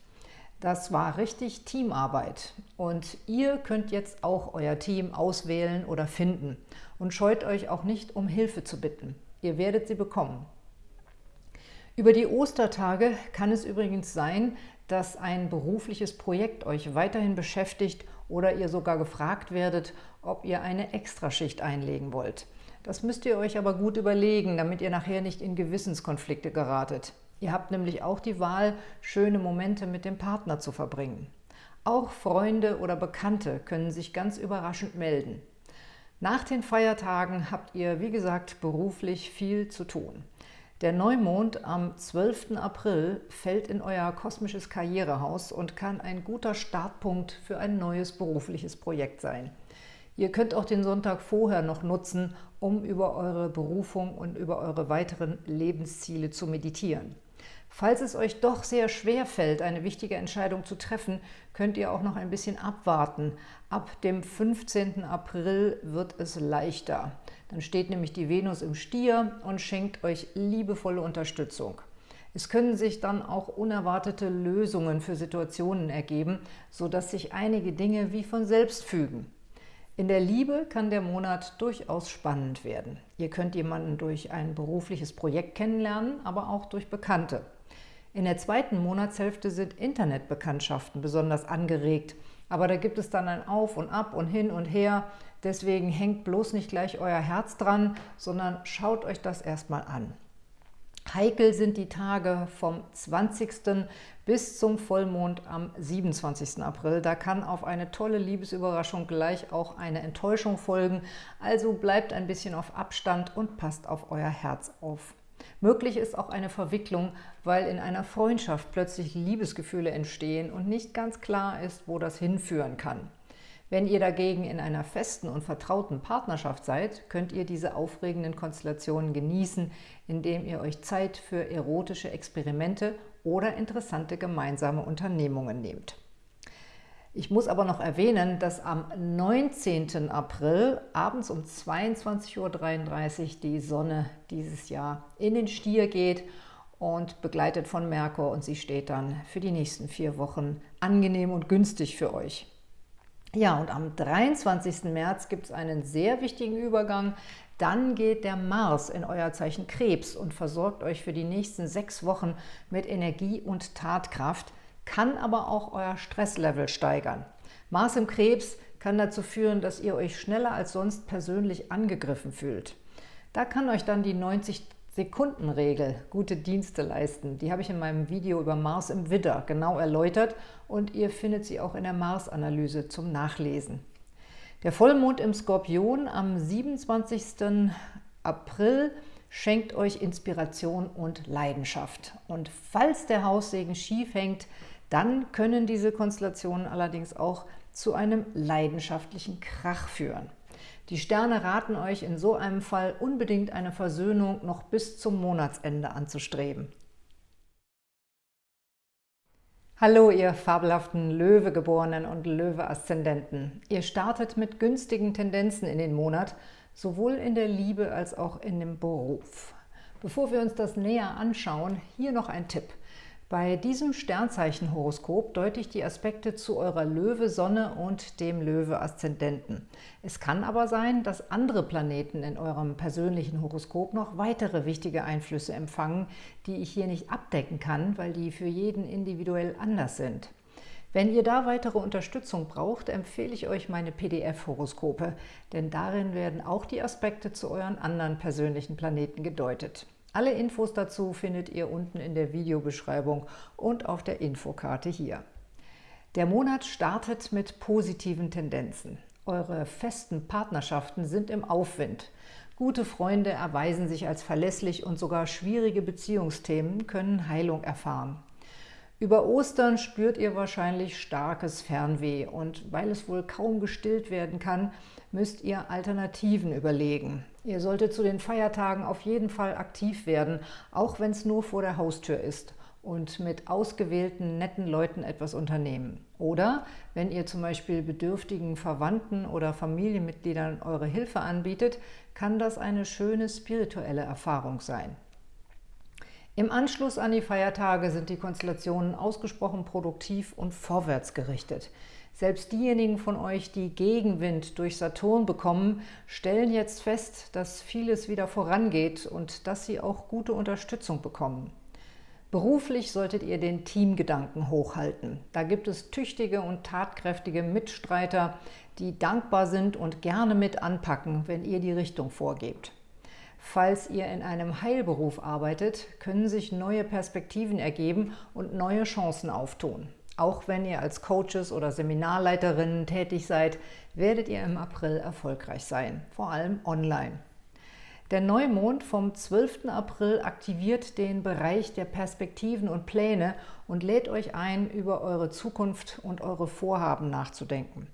Das war richtig Teamarbeit. Und ihr könnt jetzt auch euer Team auswählen oder finden. Und scheut euch auch nicht, um Hilfe zu bitten. Ihr werdet sie bekommen. Über die Ostertage kann es übrigens sein, dass ein berufliches Projekt euch weiterhin beschäftigt oder ihr sogar gefragt werdet, ob ihr eine Extraschicht einlegen wollt. Das müsst ihr euch aber gut überlegen, damit ihr nachher nicht in Gewissenskonflikte geratet. Ihr habt nämlich auch die Wahl, schöne Momente mit dem Partner zu verbringen. Auch Freunde oder Bekannte können sich ganz überraschend melden. Nach den Feiertagen habt ihr, wie gesagt, beruflich viel zu tun. Der Neumond am 12. April fällt in euer kosmisches Karrierehaus und kann ein guter Startpunkt für ein neues berufliches Projekt sein. Ihr könnt auch den Sonntag vorher noch nutzen, um über eure Berufung und über eure weiteren Lebensziele zu meditieren. Falls es euch doch sehr schwer fällt, eine wichtige Entscheidung zu treffen, könnt ihr auch noch ein bisschen abwarten. Ab dem 15. April wird es leichter. Dann steht nämlich die Venus im Stier und schenkt euch liebevolle Unterstützung. Es können sich dann auch unerwartete Lösungen für Situationen ergeben, sodass sich einige Dinge wie von selbst fügen. In der Liebe kann der Monat durchaus spannend werden. Ihr könnt jemanden durch ein berufliches Projekt kennenlernen, aber auch durch Bekannte. In der zweiten Monatshälfte sind Internetbekanntschaften besonders angeregt, aber da gibt es dann ein Auf und Ab und hin und her. Deswegen hängt bloß nicht gleich euer Herz dran, sondern schaut euch das erstmal an. Heikel sind die Tage vom 20. bis zum Vollmond am 27. April. Da kann auf eine tolle Liebesüberraschung gleich auch eine Enttäuschung folgen. Also bleibt ein bisschen auf Abstand und passt auf euer Herz auf. Möglich ist auch eine Verwicklung, weil in einer Freundschaft plötzlich Liebesgefühle entstehen und nicht ganz klar ist, wo das hinführen kann. Wenn ihr dagegen in einer festen und vertrauten Partnerschaft seid, könnt ihr diese aufregenden Konstellationen genießen, indem ihr euch Zeit für erotische Experimente oder interessante gemeinsame Unternehmungen nehmt. Ich muss aber noch erwähnen, dass am 19. April abends um 22.33 Uhr die Sonne dieses Jahr in den Stier geht und begleitet von Merkur und sie steht dann für die nächsten vier Wochen angenehm und günstig für euch. Ja, und am 23. März gibt es einen sehr wichtigen Übergang. Dann geht der Mars in euer Zeichen Krebs und versorgt euch für die nächsten sechs Wochen mit Energie und Tatkraft – kann aber auch euer Stresslevel steigern. Mars im Krebs kann dazu führen, dass ihr euch schneller als sonst persönlich angegriffen fühlt. Da kann euch dann die 90-Sekunden-Regel gute Dienste leisten. Die habe ich in meinem Video über Mars im Widder genau erläutert und ihr findet sie auch in der Mars-Analyse zum Nachlesen. Der Vollmond im Skorpion am 27. April schenkt euch Inspiration und Leidenschaft. Und falls der Haussegen schief hängt, dann können diese Konstellationen allerdings auch zu einem leidenschaftlichen Krach führen. Die Sterne raten euch in so einem Fall unbedingt eine Versöhnung noch bis zum Monatsende anzustreben. Hallo, ihr fabelhaften Löwegeborenen und Löwe-Aszendenten. Ihr startet mit günstigen Tendenzen in den Monat, sowohl in der Liebe als auch in dem Beruf. Bevor wir uns das näher anschauen, hier noch ein Tipp – bei diesem Sternzeichenhoroskop deute ich die Aspekte zu eurer Löwe-Sonne und dem Löwe-Aszendenten. Es kann aber sein, dass andere Planeten in eurem persönlichen Horoskop noch weitere wichtige Einflüsse empfangen, die ich hier nicht abdecken kann, weil die für jeden individuell anders sind. Wenn ihr da weitere Unterstützung braucht, empfehle ich euch meine PDF-Horoskope, denn darin werden auch die Aspekte zu euren anderen persönlichen Planeten gedeutet. Alle Infos dazu findet ihr unten in der Videobeschreibung und auf der Infokarte hier. Der Monat startet mit positiven Tendenzen. Eure festen Partnerschaften sind im Aufwind. Gute Freunde erweisen sich als verlässlich und sogar schwierige Beziehungsthemen können Heilung erfahren. Über Ostern spürt ihr wahrscheinlich starkes Fernweh und weil es wohl kaum gestillt werden kann, müsst ihr Alternativen überlegen. Ihr solltet zu den Feiertagen auf jeden Fall aktiv werden, auch wenn es nur vor der Haustür ist und mit ausgewählten, netten Leuten etwas unternehmen. Oder wenn ihr zum Beispiel bedürftigen Verwandten oder Familienmitgliedern eure Hilfe anbietet, kann das eine schöne spirituelle Erfahrung sein. Im Anschluss an die Feiertage sind die Konstellationen ausgesprochen produktiv und vorwärtsgerichtet. Selbst diejenigen von euch, die Gegenwind durch Saturn bekommen, stellen jetzt fest, dass vieles wieder vorangeht und dass sie auch gute Unterstützung bekommen. Beruflich solltet ihr den Teamgedanken hochhalten. Da gibt es tüchtige und tatkräftige Mitstreiter, die dankbar sind und gerne mit anpacken, wenn ihr die Richtung vorgebt. Falls ihr in einem Heilberuf arbeitet, können sich neue Perspektiven ergeben und neue Chancen auftun. Auch wenn ihr als Coaches oder Seminarleiterinnen tätig seid, werdet ihr im April erfolgreich sein, vor allem online. Der Neumond vom 12. April aktiviert den Bereich der Perspektiven und Pläne und lädt euch ein, über eure Zukunft und eure Vorhaben nachzudenken.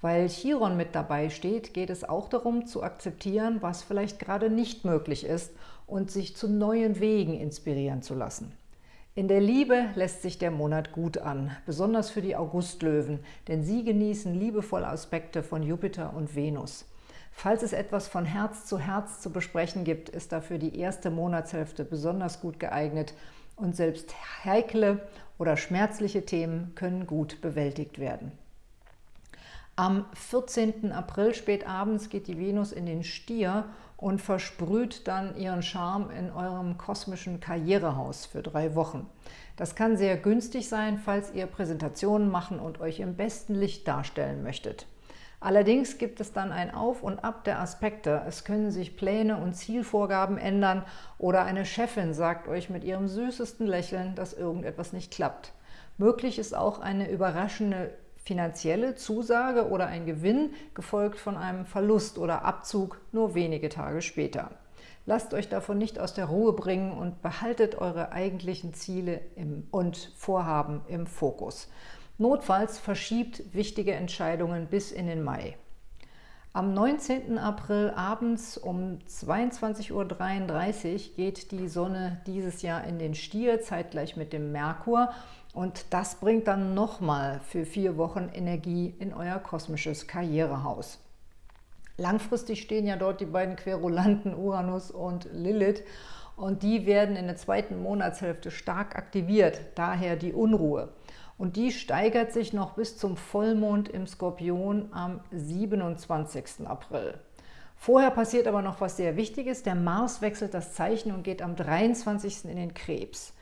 Weil Chiron mit dabei steht, geht es auch darum zu akzeptieren, was vielleicht gerade nicht möglich ist und sich zu neuen Wegen inspirieren zu lassen. In der Liebe lässt sich der Monat gut an, besonders für die Augustlöwen, denn sie genießen liebevolle Aspekte von Jupiter und Venus. Falls es etwas von Herz zu Herz zu besprechen gibt, ist dafür die erste Monatshälfte besonders gut geeignet und selbst heikle oder schmerzliche Themen können gut bewältigt werden. Am 14. April spät abends geht die Venus in den Stier und versprüht dann ihren Charme in eurem kosmischen Karrierehaus für drei Wochen. Das kann sehr günstig sein, falls ihr Präsentationen machen und euch im besten Licht darstellen möchtet. Allerdings gibt es dann ein Auf und Ab der Aspekte. Es können sich Pläne und Zielvorgaben ändern oder eine Chefin sagt euch mit ihrem süßesten Lächeln, dass irgendetwas nicht klappt. Möglich ist auch eine überraschende finanzielle Zusage oder ein Gewinn, gefolgt von einem Verlust oder Abzug nur wenige Tage später. Lasst euch davon nicht aus der Ruhe bringen und behaltet eure eigentlichen Ziele und Vorhaben im Fokus. Notfalls verschiebt wichtige Entscheidungen bis in den Mai. Am 19. April abends um 22.33 Uhr geht die Sonne dieses Jahr in den Stier, zeitgleich mit dem Merkur und das bringt dann nochmal für vier Wochen Energie in euer kosmisches Karrierehaus. Langfristig stehen ja dort die beiden Querulanten Uranus und Lilith und die werden in der zweiten Monatshälfte stark aktiviert, daher die Unruhe. Und die steigert sich noch bis zum Vollmond im Skorpion am 27. April. Vorher passiert aber noch was sehr Wichtiges. Der Mars wechselt das Zeichen und geht am 23. in den Krebs.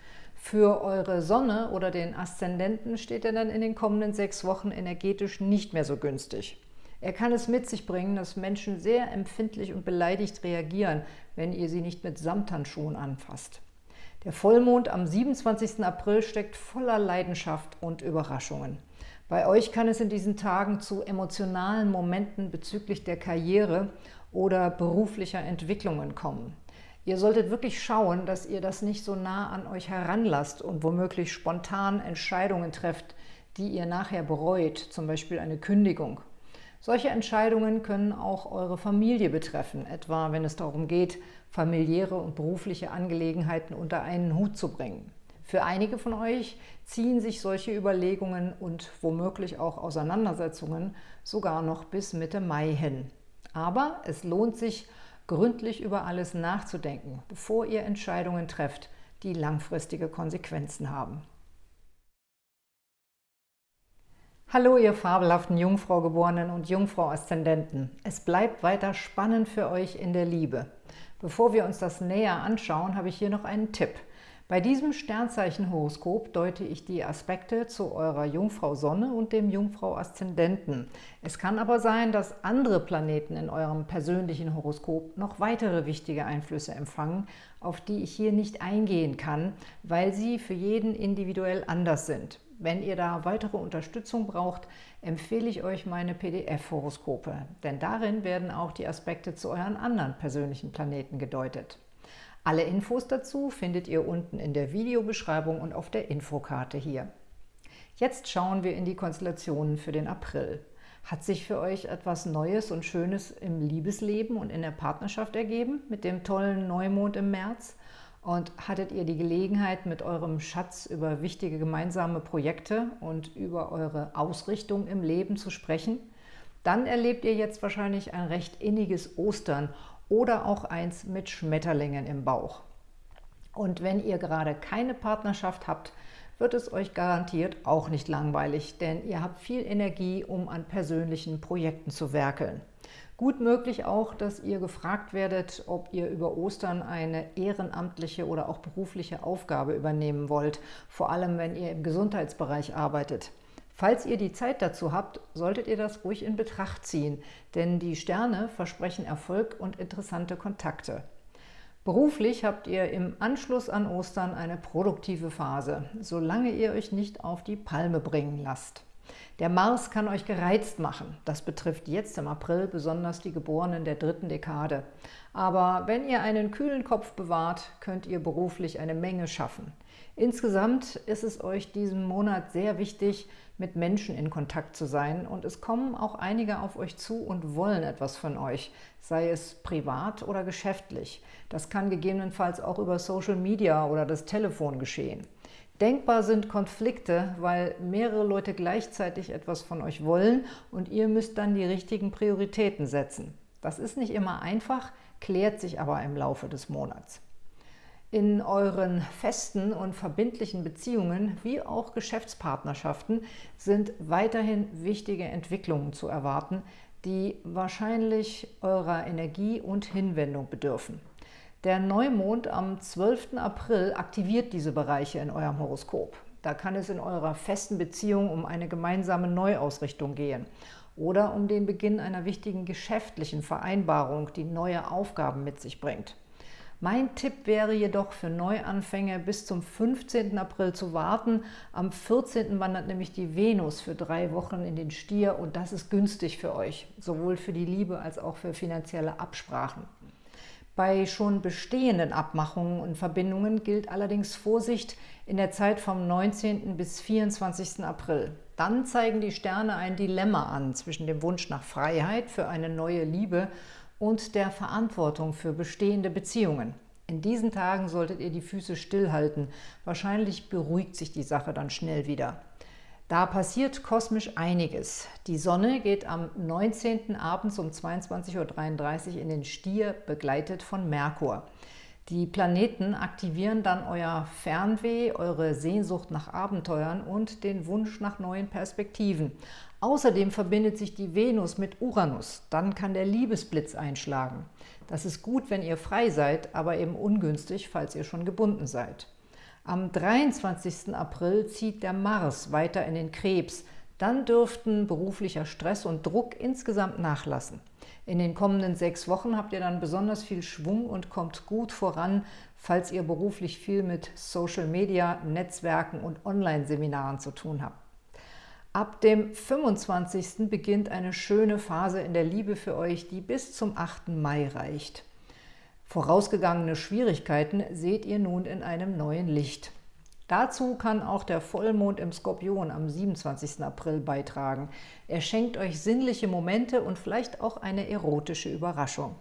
Für eure Sonne oder den Aszendenten steht er dann in den kommenden sechs Wochen energetisch nicht mehr so günstig. Er kann es mit sich bringen, dass Menschen sehr empfindlich und beleidigt reagieren, wenn ihr sie nicht mit Samthandschuhen anfasst. Der Vollmond am 27. April steckt voller Leidenschaft und Überraschungen. Bei euch kann es in diesen Tagen zu emotionalen Momenten bezüglich der Karriere oder beruflicher Entwicklungen kommen. Ihr solltet wirklich schauen, dass ihr das nicht so nah an euch heranlasst und womöglich spontan Entscheidungen trefft, die ihr nachher bereut, zum Beispiel eine Kündigung. Solche Entscheidungen können auch eure Familie betreffen, etwa wenn es darum geht, familiäre und berufliche Angelegenheiten unter einen Hut zu bringen. Für einige von euch ziehen sich solche Überlegungen und womöglich auch Auseinandersetzungen sogar noch bis Mitte Mai hin. Aber es lohnt sich, gründlich über alles nachzudenken, bevor ihr Entscheidungen trefft, die langfristige Konsequenzen haben. Hallo, ihr fabelhaften Jungfrau-Geborenen und Jungfrau-Aszendenten. Es bleibt weiter spannend für euch in der Liebe. Bevor wir uns das näher anschauen, habe ich hier noch einen Tipp – bei diesem Sternzeichenhoroskop deute ich die Aspekte zu eurer Jungfrau Sonne und dem Jungfrau Aszendenten. Es kann aber sein, dass andere Planeten in eurem persönlichen Horoskop noch weitere wichtige Einflüsse empfangen, auf die ich hier nicht eingehen kann, weil sie für jeden individuell anders sind. Wenn ihr da weitere Unterstützung braucht, empfehle ich euch meine PDF-Horoskope, denn darin werden auch die Aspekte zu euren anderen persönlichen Planeten gedeutet. Alle Infos dazu findet ihr unten in der Videobeschreibung und auf der Infokarte hier. Jetzt schauen wir in die Konstellationen für den April. Hat sich für euch etwas Neues und Schönes im Liebesleben und in der Partnerschaft ergeben mit dem tollen Neumond im März? Und hattet ihr die Gelegenheit, mit eurem Schatz über wichtige gemeinsame Projekte und über eure Ausrichtung im Leben zu sprechen? Dann erlebt ihr jetzt wahrscheinlich ein recht inniges Ostern oder auch eins mit Schmetterlingen im Bauch. Und wenn ihr gerade keine Partnerschaft habt, wird es euch garantiert auch nicht langweilig, denn ihr habt viel Energie, um an persönlichen Projekten zu werkeln. Gut möglich auch, dass ihr gefragt werdet, ob ihr über Ostern eine ehrenamtliche oder auch berufliche Aufgabe übernehmen wollt, vor allem wenn ihr im Gesundheitsbereich arbeitet. Falls ihr die Zeit dazu habt, solltet ihr das ruhig in Betracht ziehen, denn die Sterne versprechen Erfolg und interessante Kontakte. Beruflich habt ihr im Anschluss an Ostern eine produktive Phase, solange ihr euch nicht auf die Palme bringen lasst. Der Mars kann euch gereizt machen. Das betrifft jetzt im April besonders die Geborenen der dritten Dekade. Aber wenn ihr einen kühlen Kopf bewahrt, könnt ihr beruflich eine Menge schaffen. Insgesamt ist es euch diesen Monat sehr wichtig, mit Menschen in Kontakt zu sein und es kommen auch einige auf euch zu und wollen etwas von euch, sei es privat oder geschäftlich. Das kann gegebenenfalls auch über Social Media oder das Telefon geschehen. Denkbar sind Konflikte, weil mehrere Leute gleichzeitig etwas von euch wollen und ihr müsst dann die richtigen Prioritäten setzen. Das ist nicht immer einfach, klärt sich aber im Laufe des Monats. In euren festen und verbindlichen Beziehungen wie auch Geschäftspartnerschaften sind weiterhin wichtige Entwicklungen zu erwarten, die wahrscheinlich eurer Energie und Hinwendung bedürfen. Der Neumond am 12. April aktiviert diese Bereiche in eurem Horoskop. Da kann es in eurer festen Beziehung um eine gemeinsame Neuausrichtung gehen oder um den Beginn einer wichtigen geschäftlichen Vereinbarung, die neue Aufgaben mit sich bringt. Mein Tipp wäre jedoch für Neuanfänger bis zum 15. April zu warten. Am 14. wandert nämlich die Venus für drei Wochen in den Stier und das ist günstig für euch, sowohl für die Liebe als auch für finanzielle Absprachen. Bei schon bestehenden Abmachungen und Verbindungen gilt allerdings Vorsicht in der Zeit vom 19. bis 24. April. Dann zeigen die Sterne ein Dilemma an zwischen dem Wunsch nach Freiheit für eine neue Liebe und der Verantwortung für bestehende Beziehungen. In diesen Tagen solltet ihr die Füße stillhalten. Wahrscheinlich beruhigt sich die Sache dann schnell wieder. Da passiert kosmisch einiges. Die Sonne geht am 19. abends um 22.33 Uhr in den Stier, begleitet von Merkur. Die Planeten aktivieren dann euer Fernweh, eure Sehnsucht nach Abenteuern und den Wunsch nach neuen Perspektiven. Außerdem verbindet sich die Venus mit Uranus. Dann kann der Liebesblitz einschlagen. Das ist gut, wenn ihr frei seid, aber eben ungünstig, falls ihr schon gebunden seid. Am 23. April zieht der Mars weiter in den Krebs. Dann dürften beruflicher Stress und Druck insgesamt nachlassen. In den kommenden sechs Wochen habt ihr dann besonders viel Schwung und kommt gut voran, falls ihr beruflich viel mit Social Media, Netzwerken und Online-Seminaren zu tun habt. Ab dem 25. beginnt eine schöne Phase in der Liebe für euch, die bis zum 8. Mai reicht. Vorausgegangene Schwierigkeiten seht ihr nun in einem neuen Licht. Dazu kann auch der Vollmond im Skorpion am 27. April beitragen. Er schenkt euch sinnliche Momente und vielleicht auch eine erotische Überraschung.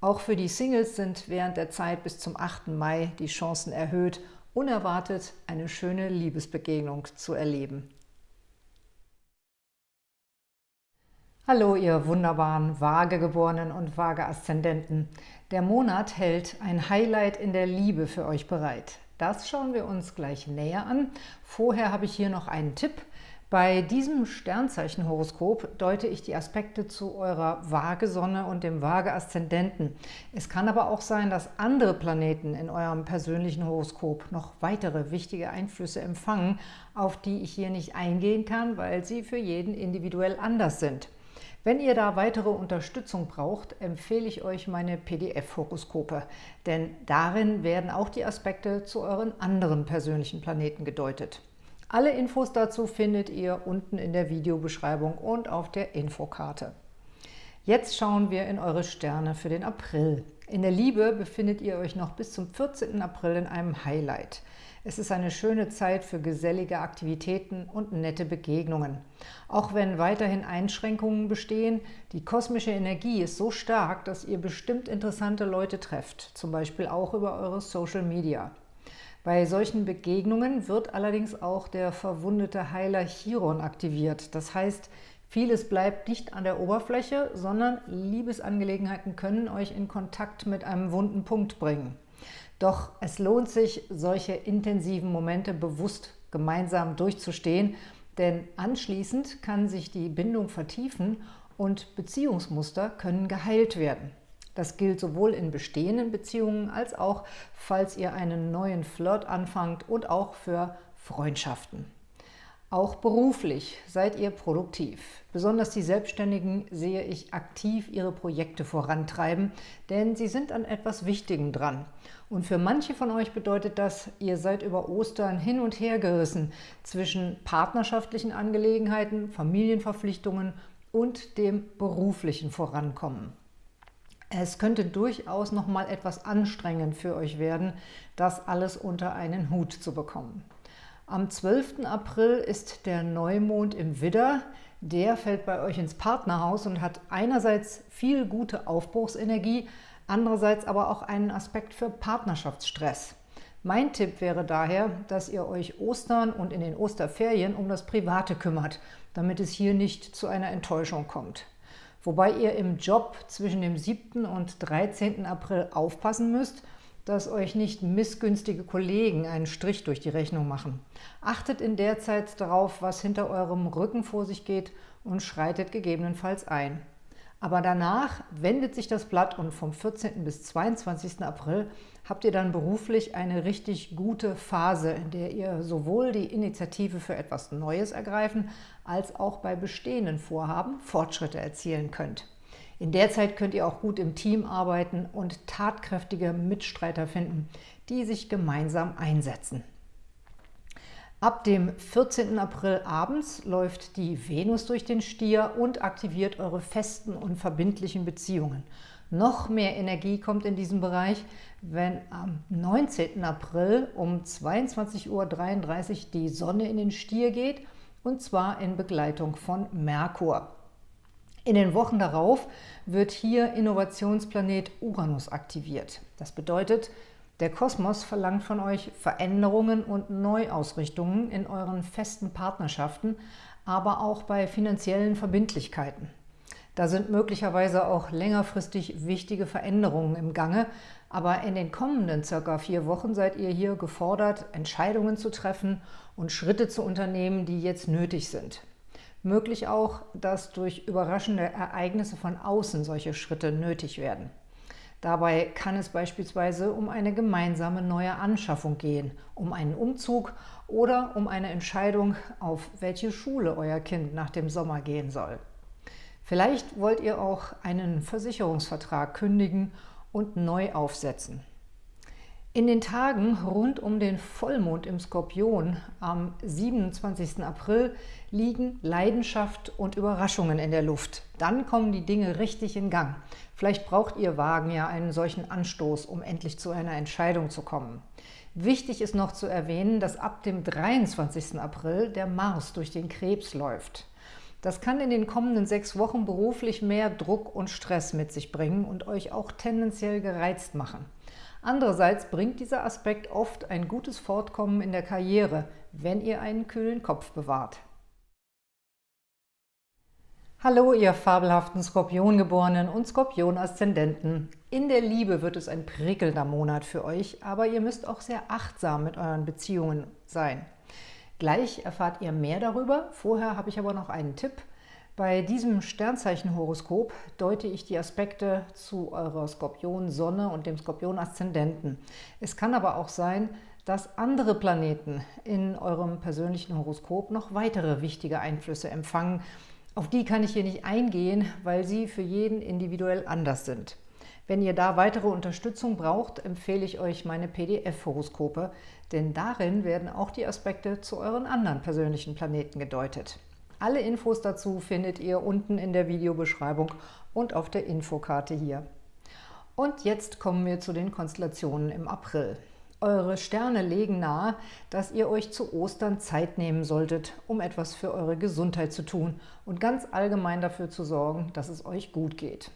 Auch für die Singles sind während der Zeit bis zum 8. Mai die Chancen erhöht, unerwartet eine schöne Liebesbegegnung zu erleben. Hallo, ihr wunderbaren Waagegeborenen und Waage-Aszendenten. Der Monat hält ein Highlight in der Liebe für euch bereit. Das schauen wir uns gleich näher an. Vorher habe ich hier noch einen Tipp. Bei diesem Sternzeichen-Horoskop deute ich die Aspekte zu eurer Waagesonne und dem Waage-Aszendenten. Es kann aber auch sein, dass andere Planeten in eurem persönlichen Horoskop noch weitere wichtige Einflüsse empfangen, auf die ich hier nicht eingehen kann, weil sie für jeden individuell anders sind. Wenn ihr da weitere Unterstützung braucht, empfehle ich euch meine PDF-Horoskope, denn darin werden auch die Aspekte zu euren anderen persönlichen Planeten gedeutet. Alle Infos dazu findet ihr unten in der Videobeschreibung und auf der Infokarte. Jetzt schauen wir in eure Sterne für den April. In der Liebe befindet ihr euch noch bis zum 14. April in einem Highlight. Es ist eine schöne Zeit für gesellige Aktivitäten und nette Begegnungen. Auch wenn weiterhin Einschränkungen bestehen, die kosmische Energie ist so stark, dass ihr bestimmt interessante Leute trefft, zum Beispiel auch über eure Social Media. Bei solchen Begegnungen wird allerdings auch der verwundete Heiler Chiron aktiviert. Das heißt, vieles bleibt nicht an der Oberfläche, sondern Liebesangelegenheiten können euch in Kontakt mit einem wunden Punkt bringen. Doch es lohnt sich, solche intensiven Momente bewusst gemeinsam durchzustehen, denn anschließend kann sich die Bindung vertiefen und Beziehungsmuster können geheilt werden. Das gilt sowohl in bestehenden Beziehungen als auch, falls ihr einen neuen Flirt anfangt und auch für Freundschaften. Auch beruflich seid ihr produktiv. Besonders die Selbstständigen sehe ich aktiv ihre Projekte vorantreiben, denn sie sind an etwas Wichtigem dran. Und für manche von euch bedeutet das, ihr seid über Ostern hin und her gerissen zwischen partnerschaftlichen Angelegenheiten, Familienverpflichtungen und dem beruflichen Vorankommen. Es könnte durchaus noch mal etwas anstrengend für euch werden, das alles unter einen Hut zu bekommen. Am 12. April ist der Neumond im Widder. Der fällt bei euch ins Partnerhaus und hat einerseits viel gute Aufbruchsenergie, andererseits aber auch einen Aspekt für Partnerschaftsstress. Mein Tipp wäre daher, dass ihr euch Ostern und in den Osterferien um das Private kümmert, damit es hier nicht zu einer Enttäuschung kommt wobei ihr im Job zwischen dem 7. und 13. April aufpassen müsst, dass euch nicht missgünstige Kollegen einen Strich durch die Rechnung machen. Achtet in der Zeit darauf, was hinter eurem Rücken vor sich geht und schreitet gegebenenfalls ein. Aber danach wendet sich das Blatt und vom 14. bis 22. April habt ihr dann beruflich eine richtig gute Phase, in der ihr sowohl die Initiative für etwas Neues ergreifen, als auch bei bestehenden Vorhaben Fortschritte erzielen könnt. In der Zeit könnt ihr auch gut im Team arbeiten und tatkräftige Mitstreiter finden, die sich gemeinsam einsetzen. Ab dem 14. April abends läuft die Venus durch den Stier und aktiviert eure festen und verbindlichen Beziehungen. Noch mehr Energie kommt in diesem Bereich, wenn am 19. April um 22.33 Uhr die Sonne in den Stier geht, und zwar in Begleitung von Merkur. In den Wochen darauf wird hier Innovationsplanet Uranus aktiviert. Das bedeutet, der Kosmos verlangt von euch Veränderungen und Neuausrichtungen in euren festen Partnerschaften, aber auch bei finanziellen Verbindlichkeiten. Da sind möglicherweise auch längerfristig wichtige Veränderungen im Gange, aber in den kommenden circa vier Wochen seid ihr hier gefordert, Entscheidungen zu treffen und Schritte zu unternehmen, die jetzt nötig sind. Möglich auch, dass durch überraschende Ereignisse von außen solche Schritte nötig werden. Dabei kann es beispielsweise um eine gemeinsame neue Anschaffung gehen, um einen Umzug oder um eine Entscheidung, auf welche Schule euer Kind nach dem Sommer gehen soll. Vielleicht wollt ihr auch einen Versicherungsvertrag kündigen und neu aufsetzen. In den Tagen rund um den Vollmond im Skorpion am 27. April liegen Leidenschaft und Überraschungen in der Luft. Dann kommen die Dinge richtig in Gang. Vielleicht braucht ihr Wagen ja einen solchen Anstoß, um endlich zu einer Entscheidung zu kommen. Wichtig ist noch zu erwähnen, dass ab dem 23. April der Mars durch den Krebs läuft. Das kann in den kommenden sechs Wochen beruflich mehr Druck und Stress mit sich bringen und euch auch tendenziell gereizt machen. Andererseits bringt dieser Aspekt oft ein gutes Fortkommen in der Karriere, wenn ihr einen kühlen Kopf bewahrt. Hallo, ihr fabelhaften Skorpiongeborenen und Skorpion-Aszendenten. In der Liebe wird es ein prickelnder Monat für euch, aber ihr müsst auch sehr achtsam mit euren Beziehungen sein. Gleich erfahrt ihr mehr darüber. Vorher habe ich aber noch einen Tipp – bei diesem Sternzeichenhoroskop deute ich die Aspekte zu eurer Skorpion-Sonne und dem Skorpion-Aszendenten. Es kann aber auch sein, dass andere Planeten in eurem persönlichen Horoskop noch weitere wichtige Einflüsse empfangen. Auf die kann ich hier nicht eingehen, weil sie für jeden individuell anders sind. Wenn ihr da weitere Unterstützung braucht, empfehle ich euch meine PDF-Horoskope, denn darin werden auch die Aspekte zu euren anderen persönlichen Planeten gedeutet. Alle Infos dazu findet ihr unten in der Videobeschreibung und auf der Infokarte hier. Und jetzt kommen wir zu den Konstellationen im April. Eure Sterne legen nahe, dass ihr euch zu Ostern Zeit nehmen solltet, um etwas für eure Gesundheit zu tun und ganz allgemein dafür zu sorgen, dass es euch gut geht.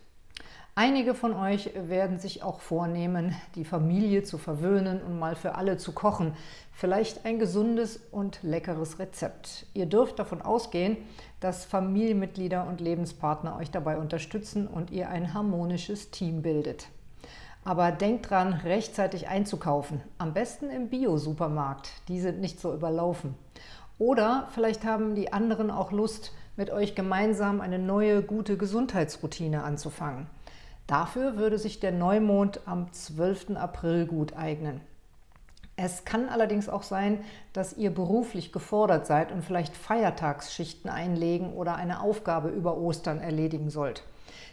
Einige von euch werden sich auch vornehmen, die Familie zu verwöhnen und mal für alle zu kochen. Vielleicht ein gesundes und leckeres Rezept. Ihr dürft davon ausgehen, dass Familienmitglieder und Lebenspartner euch dabei unterstützen und ihr ein harmonisches Team bildet. Aber denkt dran, rechtzeitig einzukaufen. Am besten im Bio-Supermarkt. Die sind nicht so überlaufen. Oder vielleicht haben die anderen auch Lust, mit euch gemeinsam eine neue, gute Gesundheitsroutine anzufangen. Dafür würde sich der Neumond am 12. April gut eignen. Es kann allerdings auch sein, dass ihr beruflich gefordert seid und vielleicht Feiertagsschichten einlegen oder eine Aufgabe über Ostern erledigen sollt.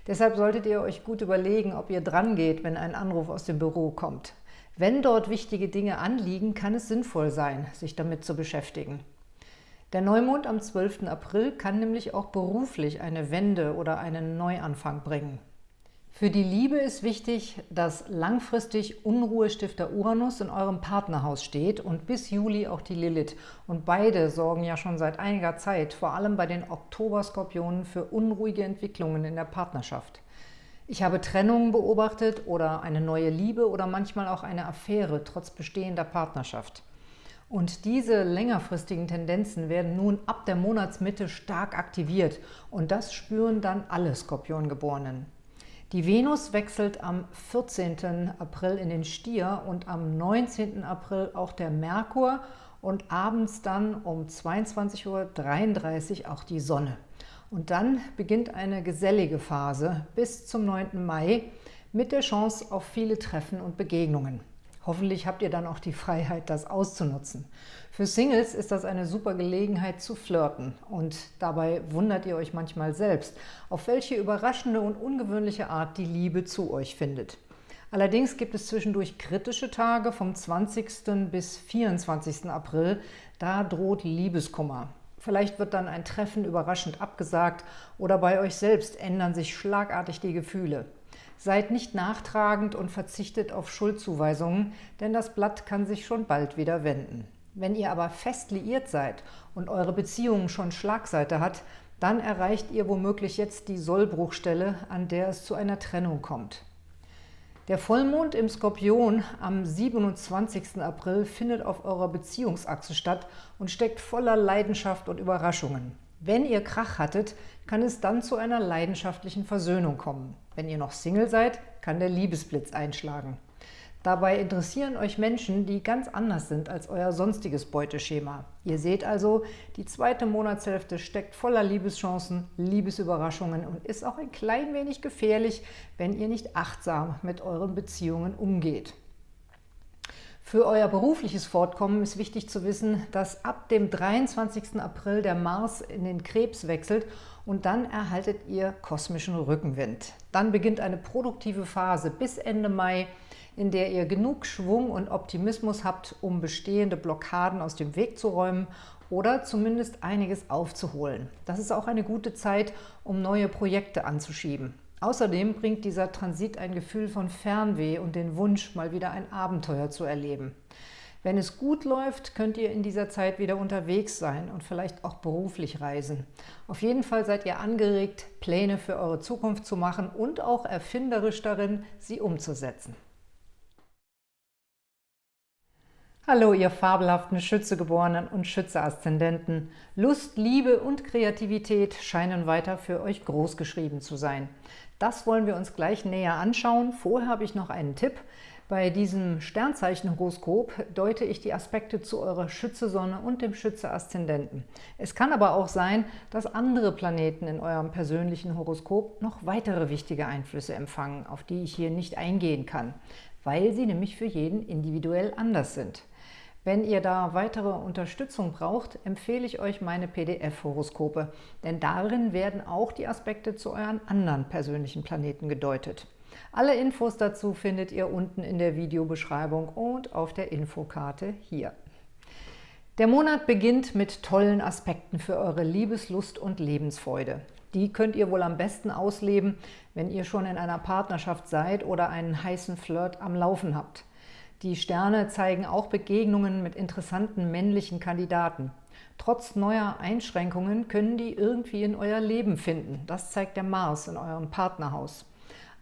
Deshalb solltet ihr euch gut überlegen, ob ihr dran geht, wenn ein Anruf aus dem Büro kommt. Wenn dort wichtige Dinge anliegen, kann es sinnvoll sein, sich damit zu beschäftigen. Der Neumond am 12. April kann nämlich auch beruflich eine Wende oder einen Neuanfang bringen. Für die Liebe ist wichtig, dass langfristig Unruhestifter Uranus in eurem Partnerhaus steht und bis Juli auch die Lilith. Und beide sorgen ja schon seit einiger Zeit, vor allem bei den Oktoberskorpionen, für unruhige Entwicklungen in der Partnerschaft. Ich habe Trennungen beobachtet oder eine neue Liebe oder manchmal auch eine Affäre trotz bestehender Partnerschaft. Und diese längerfristigen Tendenzen werden nun ab der Monatsmitte stark aktiviert und das spüren dann alle Skorpiongeborenen. Die Venus wechselt am 14. April in den Stier und am 19. April auch der Merkur und abends dann um 22.33 Uhr auch die Sonne. Und dann beginnt eine gesellige Phase bis zum 9. Mai mit der Chance auf viele Treffen und Begegnungen. Hoffentlich habt ihr dann auch die Freiheit, das auszunutzen. Für Singles ist das eine super Gelegenheit zu flirten und dabei wundert ihr euch manchmal selbst, auf welche überraschende und ungewöhnliche Art die Liebe zu euch findet. Allerdings gibt es zwischendurch kritische Tage vom 20. bis 24. April, da droht Liebeskummer. Vielleicht wird dann ein Treffen überraschend abgesagt oder bei euch selbst ändern sich schlagartig die Gefühle. Seid nicht nachtragend und verzichtet auf Schuldzuweisungen, denn das Blatt kann sich schon bald wieder wenden. Wenn ihr aber fest liiert seid und eure Beziehung schon Schlagseite hat, dann erreicht ihr womöglich jetzt die Sollbruchstelle, an der es zu einer Trennung kommt. Der Vollmond im Skorpion am 27. April findet auf eurer Beziehungsachse statt und steckt voller Leidenschaft und Überraschungen. Wenn ihr Krach hattet, kann es dann zu einer leidenschaftlichen Versöhnung kommen. Wenn ihr noch Single seid, kann der Liebesblitz einschlagen. Dabei interessieren euch Menschen, die ganz anders sind als euer sonstiges Beuteschema. Ihr seht also, die zweite Monatshälfte steckt voller Liebeschancen, Liebesüberraschungen und ist auch ein klein wenig gefährlich, wenn ihr nicht achtsam mit euren Beziehungen umgeht. Für euer berufliches Fortkommen ist wichtig zu wissen, dass ab dem 23. April der Mars in den Krebs wechselt und dann erhaltet ihr kosmischen Rückenwind. Dann beginnt eine produktive Phase bis Ende Mai, in der ihr genug Schwung und Optimismus habt, um bestehende Blockaden aus dem Weg zu räumen oder zumindest einiges aufzuholen. Das ist auch eine gute Zeit, um neue Projekte anzuschieben. Außerdem bringt dieser Transit ein Gefühl von Fernweh und den Wunsch, mal wieder ein Abenteuer zu erleben. Wenn es gut läuft, könnt ihr in dieser Zeit wieder unterwegs sein und vielleicht auch beruflich reisen. Auf jeden Fall seid ihr angeregt, Pläne für eure Zukunft zu machen und auch erfinderisch darin, sie umzusetzen. Hallo, ihr fabelhaften Schützegeborenen und Schütze-Aszendenten. Lust, Liebe und Kreativität scheinen weiter für euch großgeschrieben zu sein. Das wollen wir uns gleich näher anschauen. Vorher habe ich noch einen Tipp. Bei diesem Sternzeichenhoroskop deute ich die Aspekte zu eurer Schütze-Sonne und dem Schütze-Aszendenten. Es kann aber auch sein, dass andere Planeten in eurem persönlichen Horoskop noch weitere wichtige Einflüsse empfangen, auf die ich hier nicht eingehen kann, weil sie nämlich für jeden individuell anders sind. Wenn ihr da weitere Unterstützung braucht, empfehle ich euch meine PDF-Horoskope, denn darin werden auch die Aspekte zu euren anderen persönlichen Planeten gedeutet. Alle Infos dazu findet ihr unten in der Videobeschreibung und auf der Infokarte hier. Der Monat beginnt mit tollen Aspekten für eure Liebeslust und Lebensfreude. Die könnt ihr wohl am besten ausleben, wenn ihr schon in einer Partnerschaft seid oder einen heißen Flirt am Laufen habt. Die Sterne zeigen auch Begegnungen mit interessanten männlichen Kandidaten. Trotz neuer Einschränkungen können die irgendwie in euer Leben finden. Das zeigt der Mars in eurem Partnerhaus.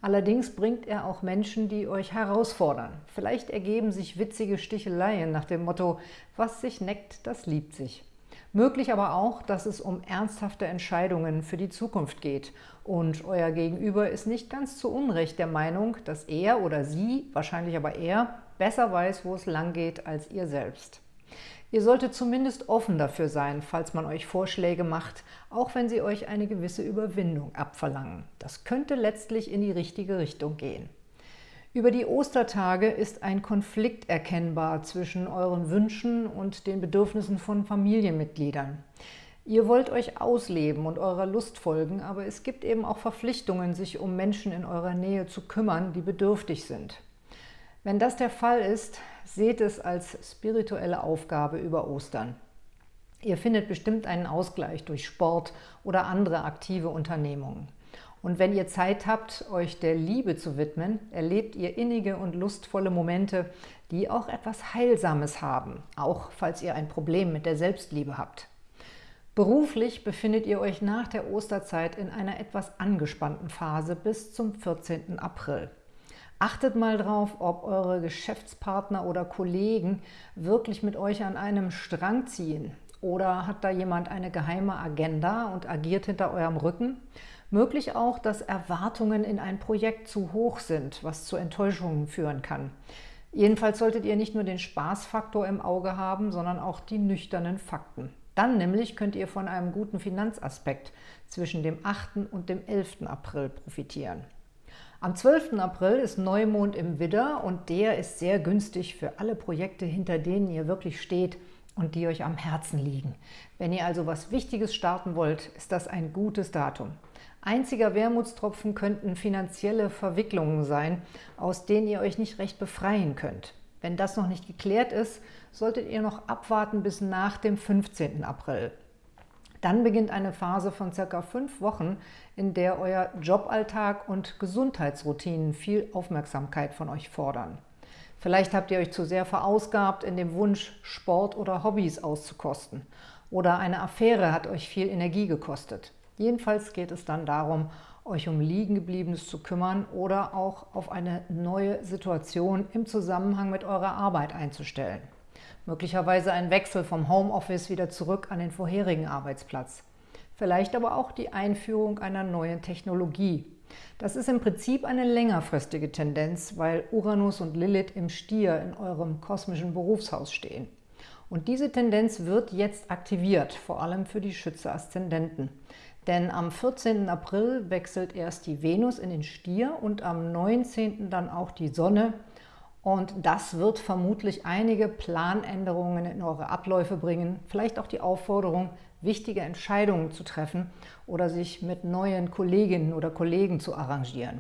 Allerdings bringt er auch Menschen, die euch herausfordern. Vielleicht ergeben sich witzige Sticheleien nach dem Motto, was sich neckt, das liebt sich. Möglich aber auch, dass es um ernsthafte Entscheidungen für die Zukunft geht und euer Gegenüber ist nicht ganz zu Unrecht der Meinung, dass er oder sie, wahrscheinlich aber er, besser weiß, wo es lang geht als ihr selbst. Ihr solltet zumindest offen dafür sein, falls man euch Vorschläge macht, auch wenn sie euch eine gewisse Überwindung abverlangen. Das könnte letztlich in die richtige Richtung gehen. Über die Ostertage ist ein Konflikt erkennbar zwischen euren Wünschen und den Bedürfnissen von Familienmitgliedern. Ihr wollt euch ausleben und eurer Lust folgen, aber es gibt eben auch Verpflichtungen, sich um Menschen in eurer Nähe zu kümmern, die bedürftig sind. Wenn das der Fall ist, seht es als spirituelle Aufgabe über Ostern. Ihr findet bestimmt einen Ausgleich durch Sport oder andere aktive Unternehmungen. Und wenn ihr Zeit habt, euch der Liebe zu widmen, erlebt ihr innige und lustvolle Momente, die auch etwas Heilsames haben, auch falls ihr ein Problem mit der Selbstliebe habt. Beruflich befindet ihr euch nach der Osterzeit in einer etwas angespannten Phase bis zum 14. April. Achtet mal drauf, ob eure Geschäftspartner oder Kollegen wirklich mit euch an einem Strang ziehen. Oder hat da jemand eine geheime Agenda und agiert hinter eurem Rücken? Möglich auch, dass Erwartungen in ein Projekt zu hoch sind, was zu Enttäuschungen führen kann. Jedenfalls solltet ihr nicht nur den Spaßfaktor im Auge haben, sondern auch die nüchternen Fakten. Dann nämlich könnt ihr von einem guten Finanzaspekt zwischen dem 8. und dem 11. April profitieren. Am 12. April ist Neumond im Widder und der ist sehr günstig für alle Projekte, hinter denen ihr wirklich steht und die euch am Herzen liegen. Wenn ihr also was Wichtiges starten wollt, ist das ein gutes Datum. Einziger Wermutstropfen könnten finanzielle Verwicklungen sein, aus denen ihr euch nicht recht befreien könnt. Wenn das noch nicht geklärt ist, solltet ihr noch abwarten bis nach dem 15. April. Dann beginnt eine Phase von circa fünf Wochen, in der euer Joballtag und Gesundheitsroutinen viel Aufmerksamkeit von euch fordern. Vielleicht habt ihr euch zu sehr verausgabt in dem Wunsch, Sport oder Hobbys auszukosten. Oder eine Affäre hat euch viel Energie gekostet. Jedenfalls geht es dann darum, euch um Liegengebliebenes zu kümmern oder auch auf eine neue Situation im Zusammenhang mit eurer Arbeit einzustellen. Möglicherweise ein Wechsel vom Homeoffice wieder zurück an den vorherigen Arbeitsplatz. Vielleicht aber auch die Einführung einer neuen Technologie. Das ist im Prinzip eine längerfristige Tendenz, weil Uranus und Lilith im Stier in eurem kosmischen Berufshaus stehen. Und diese Tendenz wird jetzt aktiviert, vor allem für die Schütze-Aszendenten. Denn am 14. April wechselt erst die Venus in den Stier und am 19. dann auch die Sonne. Und das wird vermutlich einige Planänderungen in eure Abläufe bringen, vielleicht auch die Aufforderung, wichtige Entscheidungen zu treffen oder sich mit neuen Kolleginnen oder Kollegen zu arrangieren.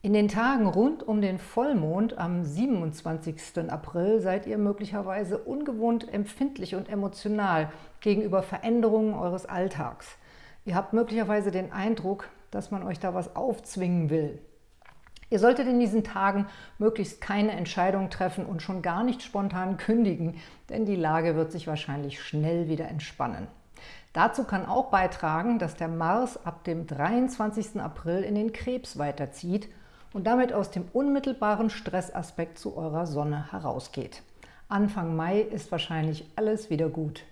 In den Tagen rund um den Vollmond am 27. April seid ihr möglicherweise ungewohnt empfindlich und emotional gegenüber Veränderungen eures Alltags. Ihr habt möglicherweise den Eindruck, dass man euch da was aufzwingen will. Ihr solltet in diesen Tagen möglichst keine Entscheidung treffen und schon gar nicht spontan kündigen, denn die Lage wird sich wahrscheinlich schnell wieder entspannen. Dazu kann auch beitragen, dass der Mars ab dem 23. April in den Krebs weiterzieht und damit aus dem unmittelbaren Stressaspekt zu eurer Sonne herausgeht. Anfang Mai ist wahrscheinlich alles wieder gut.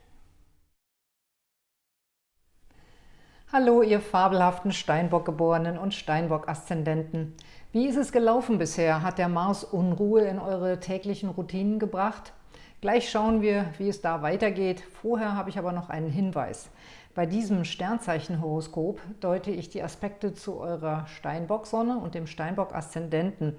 Hallo, ihr fabelhaften Steinbock-Geborenen und Steinbock-Aszendenten. Wie ist es gelaufen bisher? Hat der Mars Unruhe in eure täglichen Routinen gebracht? Gleich schauen wir, wie es da weitergeht. Vorher habe ich aber noch einen Hinweis. Bei diesem Sternzeichenhoroskop deute ich die Aspekte zu eurer Steinbock-Sonne und dem Steinbock-Aszendenten.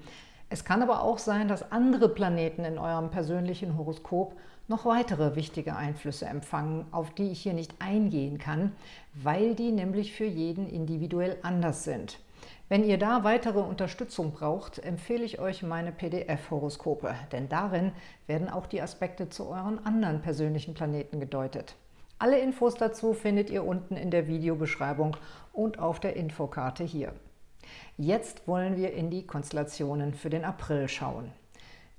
Es kann aber auch sein, dass andere Planeten in eurem persönlichen Horoskop noch weitere wichtige Einflüsse empfangen, auf die ich hier nicht eingehen kann, weil die nämlich für jeden individuell anders sind. Wenn ihr da weitere Unterstützung braucht, empfehle ich euch meine PDF-Horoskope, denn darin werden auch die Aspekte zu euren anderen persönlichen Planeten gedeutet. Alle Infos dazu findet ihr unten in der Videobeschreibung und auf der Infokarte hier. Jetzt wollen wir in die Konstellationen für den April schauen.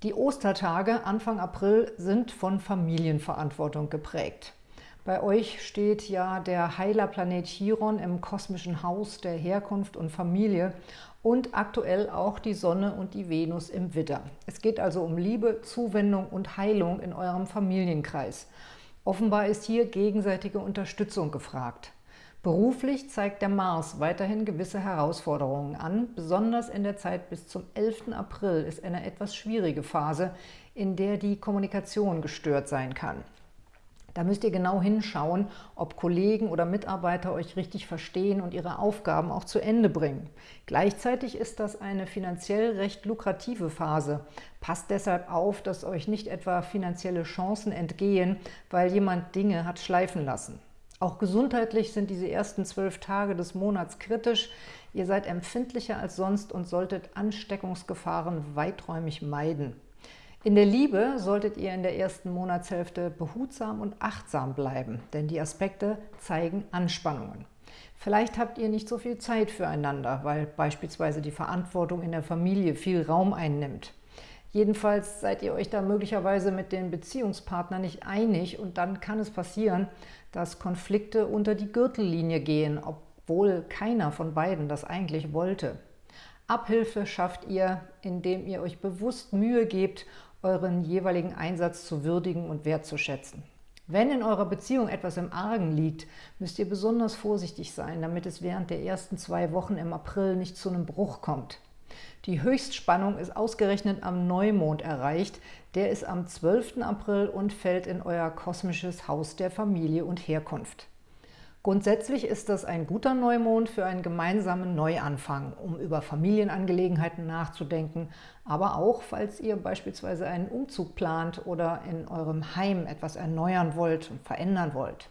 Die Ostertage Anfang April sind von Familienverantwortung geprägt. Bei euch steht ja der Heilerplanet Chiron im kosmischen Haus der Herkunft und Familie und aktuell auch die Sonne und die Venus im Widder. Es geht also um Liebe, Zuwendung und Heilung in eurem Familienkreis. Offenbar ist hier gegenseitige Unterstützung gefragt. Beruflich zeigt der Mars weiterhin gewisse Herausforderungen an. Besonders in der Zeit bis zum 11. April ist eine etwas schwierige Phase, in der die Kommunikation gestört sein kann. Da müsst ihr genau hinschauen, ob Kollegen oder Mitarbeiter euch richtig verstehen und ihre Aufgaben auch zu Ende bringen. Gleichzeitig ist das eine finanziell recht lukrative Phase. Passt deshalb auf, dass euch nicht etwa finanzielle Chancen entgehen, weil jemand Dinge hat schleifen lassen. Auch gesundheitlich sind diese ersten zwölf Tage des Monats kritisch. Ihr seid empfindlicher als sonst und solltet Ansteckungsgefahren weiträumig meiden. In der Liebe solltet ihr in der ersten Monatshälfte behutsam und achtsam bleiben, denn die Aspekte zeigen Anspannungen. Vielleicht habt ihr nicht so viel Zeit füreinander, weil beispielsweise die Verantwortung in der Familie viel Raum einnimmt. Jedenfalls seid ihr euch da möglicherweise mit den Beziehungspartnern nicht einig und dann kann es passieren, dass Konflikte unter die Gürtellinie gehen, obwohl keiner von beiden das eigentlich wollte. Abhilfe schafft ihr, indem ihr euch bewusst Mühe gebt euren jeweiligen Einsatz zu würdigen und wertzuschätzen. Wenn in eurer Beziehung etwas im Argen liegt, müsst ihr besonders vorsichtig sein, damit es während der ersten zwei Wochen im April nicht zu einem Bruch kommt. Die Höchstspannung ist ausgerechnet am Neumond erreicht. Der ist am 12. April und fällt in euer kosmisches Haus der Familie und Herkunft. Grundsätzlich ist das ein guter Neumond für einen gemeinsamen Neuanfang, um über Familienangelegenheiten nachzudenken, aber auch, falls ihr beispielsweise einen Umzug plant oder in eurem Heim etwas erneuern wollt und verändern wollt.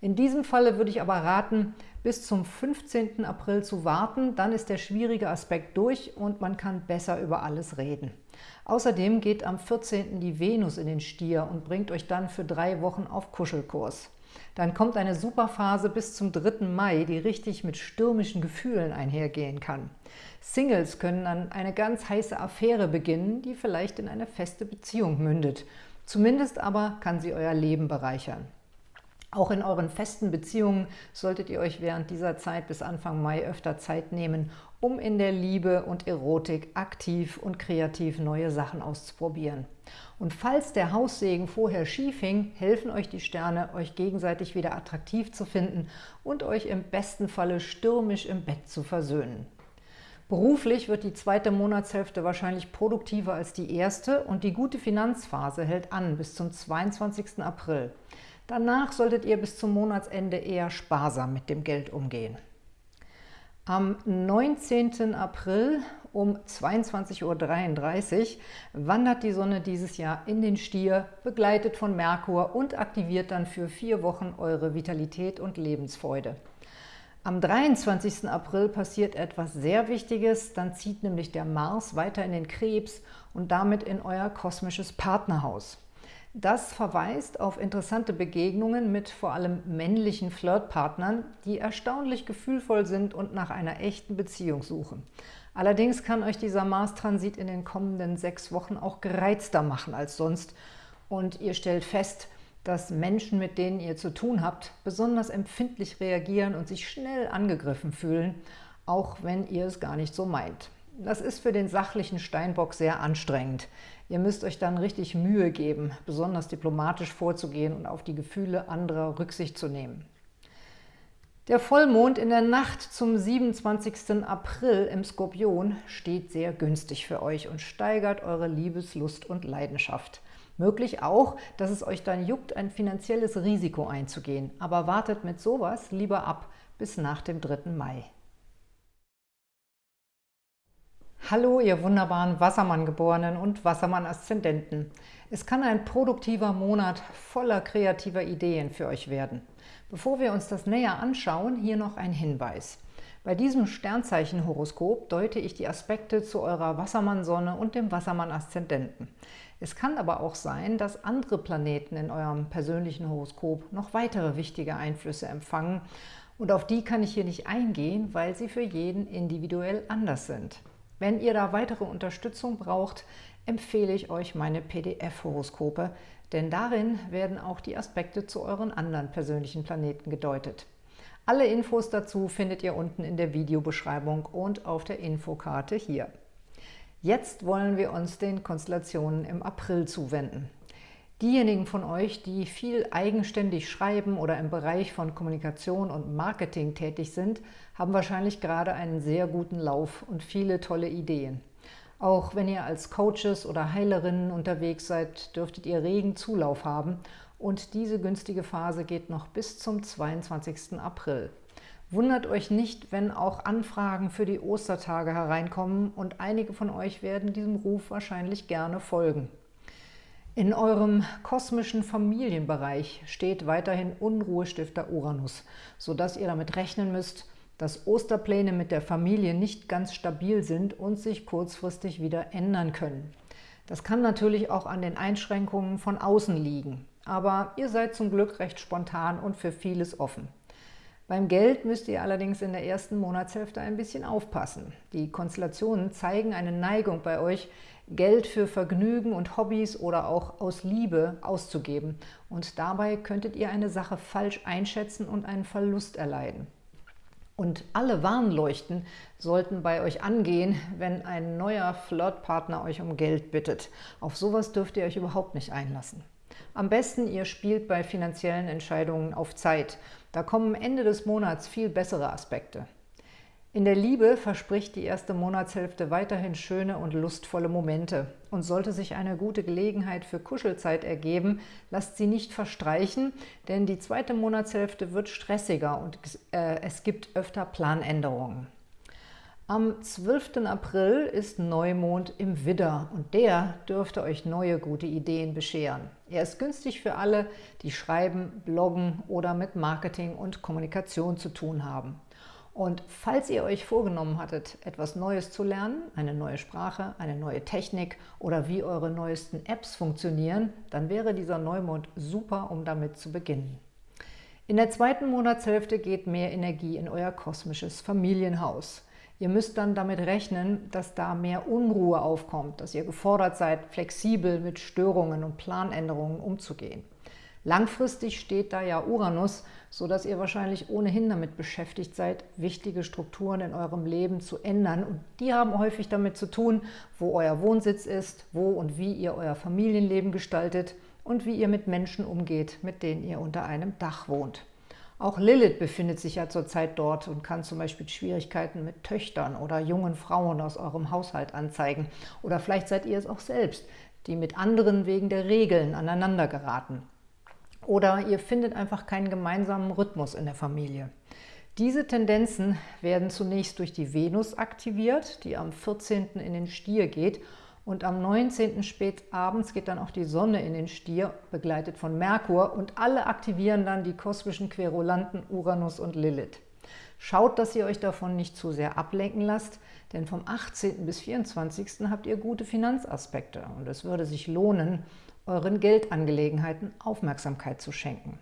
In diesem Falle würde ich aber raten, bis zum 15. April zu warten, dann ist der schwierige Aspekt durch und man kann besser über alles reden. Außerdem geht am 14. die Venus in den Stier und bringt euch dann für drei Wochen auf Kuschelkurs. Dann kommt eine Superphase bis zum 3. Mai, die richtig mit stürmischen Gefühlen einhergehen kann. Singles können dann eine ganz heiße Affäre beginnen, die vielleicht in eine feste Beziehung mündet. Zumindest aber kann sie euer Leben bereichern. Auch in euren festen Beziehungen solltet ihr euch während dieser Zeit bis Anfang Mai öfter Zeit nehmen, um in der Liebe und Erotik aktiv und kreativ neue Sachen auszuprobieren. Und falls der Haussegen vorher schief hing, helfen euch die Sterne, euch gegenseitig wieder attraktiv zu finden und euch im besten Falle stürmisch im Bett zu versöhnen. Beruflich wird die zweite Monatshälfte wahrscheinlich produktiver als die erste und die gute Finanzphase hält an bis zum 22. April. Danach solltet ihr bis zum Monatsende eher sparsam mit dem Geld umgehen. Am 19. April um 22.33 Uhr wandert die Sonne dieses Jahr in den Stier, begleitet von Merkur und aktiviert dann für vier Wochen eure Vitalität und Lebensfreude. Am 23. April passiert etwas sehr Wichtiges, dann zieht nämlich der Mars weiter in den Krebs und damit in euer kosmisches Partnerhaus. Das verweist auf interessante Begegnungen mit vor allem männlichen Flirtpartnern, die erstaunlich gefühlvoll sind und nach einer echten Beziehung suchen. Allerdings kann euch dieser Mars-Transit in den kommenden sechs Wochen auch gereizter machen als sonst und ihr stellt fest, dass Menschen, mit denen ihr zu tun habt, besonders empfindlich reagieren und sich schnell angegriffen fühlen, auch wenn ihr es gar nicht so meint. Das ist für den sachlichen Steinbock sehr anstrengend. Ihr müsst euch dann richtig Mühe geben, besonders diplomatisch vorzugehen und auf die Gefühle anderer Rücksicht zu nehmen. Der Vollmond in der Nacht zum 27. April im Skorpion steht sehr günstig für euch und steigert eure Liebeslust und Leidenschaft. Möglich auch, dass es euch dann juckt, ein finanzielles Risiko einzugehen. Aber wartet mit sowas lieber ab bis nach dem 3. Mai. Hallo, ihr wunderbaren Wassermann-Geborenen und Wassermann-Aszendenten. Es kann ein produktiver Monat voller kreativer Ideen für euch werden. Bevor wir uns das näher anschauen, hier noch ein Hinweis. Bei diesem Sternzeichen-Horoskop deute ich die Aspekte zu eurer Wassermann-Sonne und dem Wassermann-Aszendenten. Es kann aber auch sein, dass andere Planeten in eurem persönlichen Horoskop noch weitere wichtige Einflüsse empfangen und auf die kann ich hier nicht eingehen, weil sie für jeden individuell anders sind. Wenn ihr da weitere Unterstützung braucht, empfehle ich euch meine PDF-Horoskope, denn darin werden auch die Aspekte zu euren anderen persönlichen Planeten gedeutet. Alle Infos dazu findet ihr unten in der Videobeschreibung und auf der Infokarte hier. Jetzt wollen wir uns den Konstellationen im April zuwenden. Diejenigen von euch, die viel eigenständig schreiben oder im Bereich von Kommunikation und Marketing tätig sind, haben wahrscheinlich gerade einen sehr guten Lauf und viele tolle Ideen. Auch wenn ihr als Coaches oder Heilerinnen unterwegs seid, dürftet ihr regen Zulauf haben und diese günstige Phase geht noch bis zum 22. April. Wundert euch nicht, wenn auch Anfragen für die Ostertage hereinkommen und einige von euch werden diesem Ruf wahrscheinlich gerne folgen. In eurem kosmischen Familienbereich steht weiterhin Unruhestifter Uranus, sodass ihr damit rechnen müsst, dass Osterpläne mit der Familie nicht ganz stabil sind und sich kurzfristig wieder ändern können. Das kann natürlich auch an den Einschränkungen von außen liegen, aber ihr seid zum Glück recht spontan und für vieles offen. Beim Geld müsst ihr allerdings in der ersten Monatshälfte ein bisschen aufpassen. Die Konstellationen zeigen eine Neigung bei euch, Geld für Vergnügen und Hobbys oder auch aus Liebe auszugeben. Und dabei könntet ihr eine Sache falsch einschätzen und einen Verlust erleiden. Und alle Warnleuchten sollten bei euch angehen, wenn ein neuer Flirtpartner euch um Geld bittet. Auf sowas dürft ihr euch überhaupt nicht einlassen. Am besten, ihr spielt bei finanziellen Entscheidungen auf Zeit. Da kommen Ende des Monats viel bessere Aspekte. In der Liebe verspricht die erste Monatshälfte weiterhin schöne und lustvolle Momente. Und sollte sich eine gute Gelegenheit für Kuschelzeit ergeben, lasst sie nicht verstreichen, denn die zweite Monatshälfte wird stressiger und äh, es gibt öfter Planänderungen. Am 12. April ist Neumond im Widder und der dürfte euch neue gute Ideen bescheren. Er ist günstig für alle, die schreiben, bloggen oder mit Marketing und Kommunikation zu tun haben. Und falls ihr euch vorgenommen hattet, etwas Neues zu lernen, eine neue Sprache, eine neue Technik oder wie eure neuesten Apps funktionieren, dann wäre dieser Neumond super, um damit zu beginnen. In der zweiten Monatshälfte geht mehr Energie in euer kosmisches Familienhaus. Ihr müsst dann damit rechnen, dass da mehr Unruhe aufkommt, dass ihr gefordert seid, flexibel mit Störungen und Planänderungen umzugehen. Langfristig steht da ja Uranus, sodass ihr wahrscheinlich ohnehin damit beschäftigt seid, wichtige Strukturen in eurem Leben zu ändern. Und die haben häufig damit zu tun, wo euer Wohnsitz ist, wo und wie ihr euer Familienleben gestaltet und wie ihr mit Menschen umgeht, mit denen ihr unter einem Dach wohnt. Auch Lilith befindet sich ja zurzeit dort und kann zum Beispiel Schwierigkeiten mit Töchtern oder jungen Frauen aus eurem Haushalt anzeigen. Oder vielleicht seid ihr es auch selbst, die mit anderen wegen der Regeln aneinander geraten. Oder ihr findet einfach keinen gemeinsamen Rhythmus in der Familie. Diese Tendenzen werden zunächst durch die Venus aktiviert, die am 14. in den Stier geht und am 19. spät abends geht dann auch die Sonne in den Stier, begleitet von Merkur und alle aktivieren dann die kosmischen Querulanten Uranus und Lilith. Schaut, dass ihr euch davon nicht zu sehr ablenken lasst, denn vom 18. bis 24. habt ihr gute Finanzaspekte und es würde sich lohnen, euren Geldangelegenheiten Aufmerksamkeit zu schenken.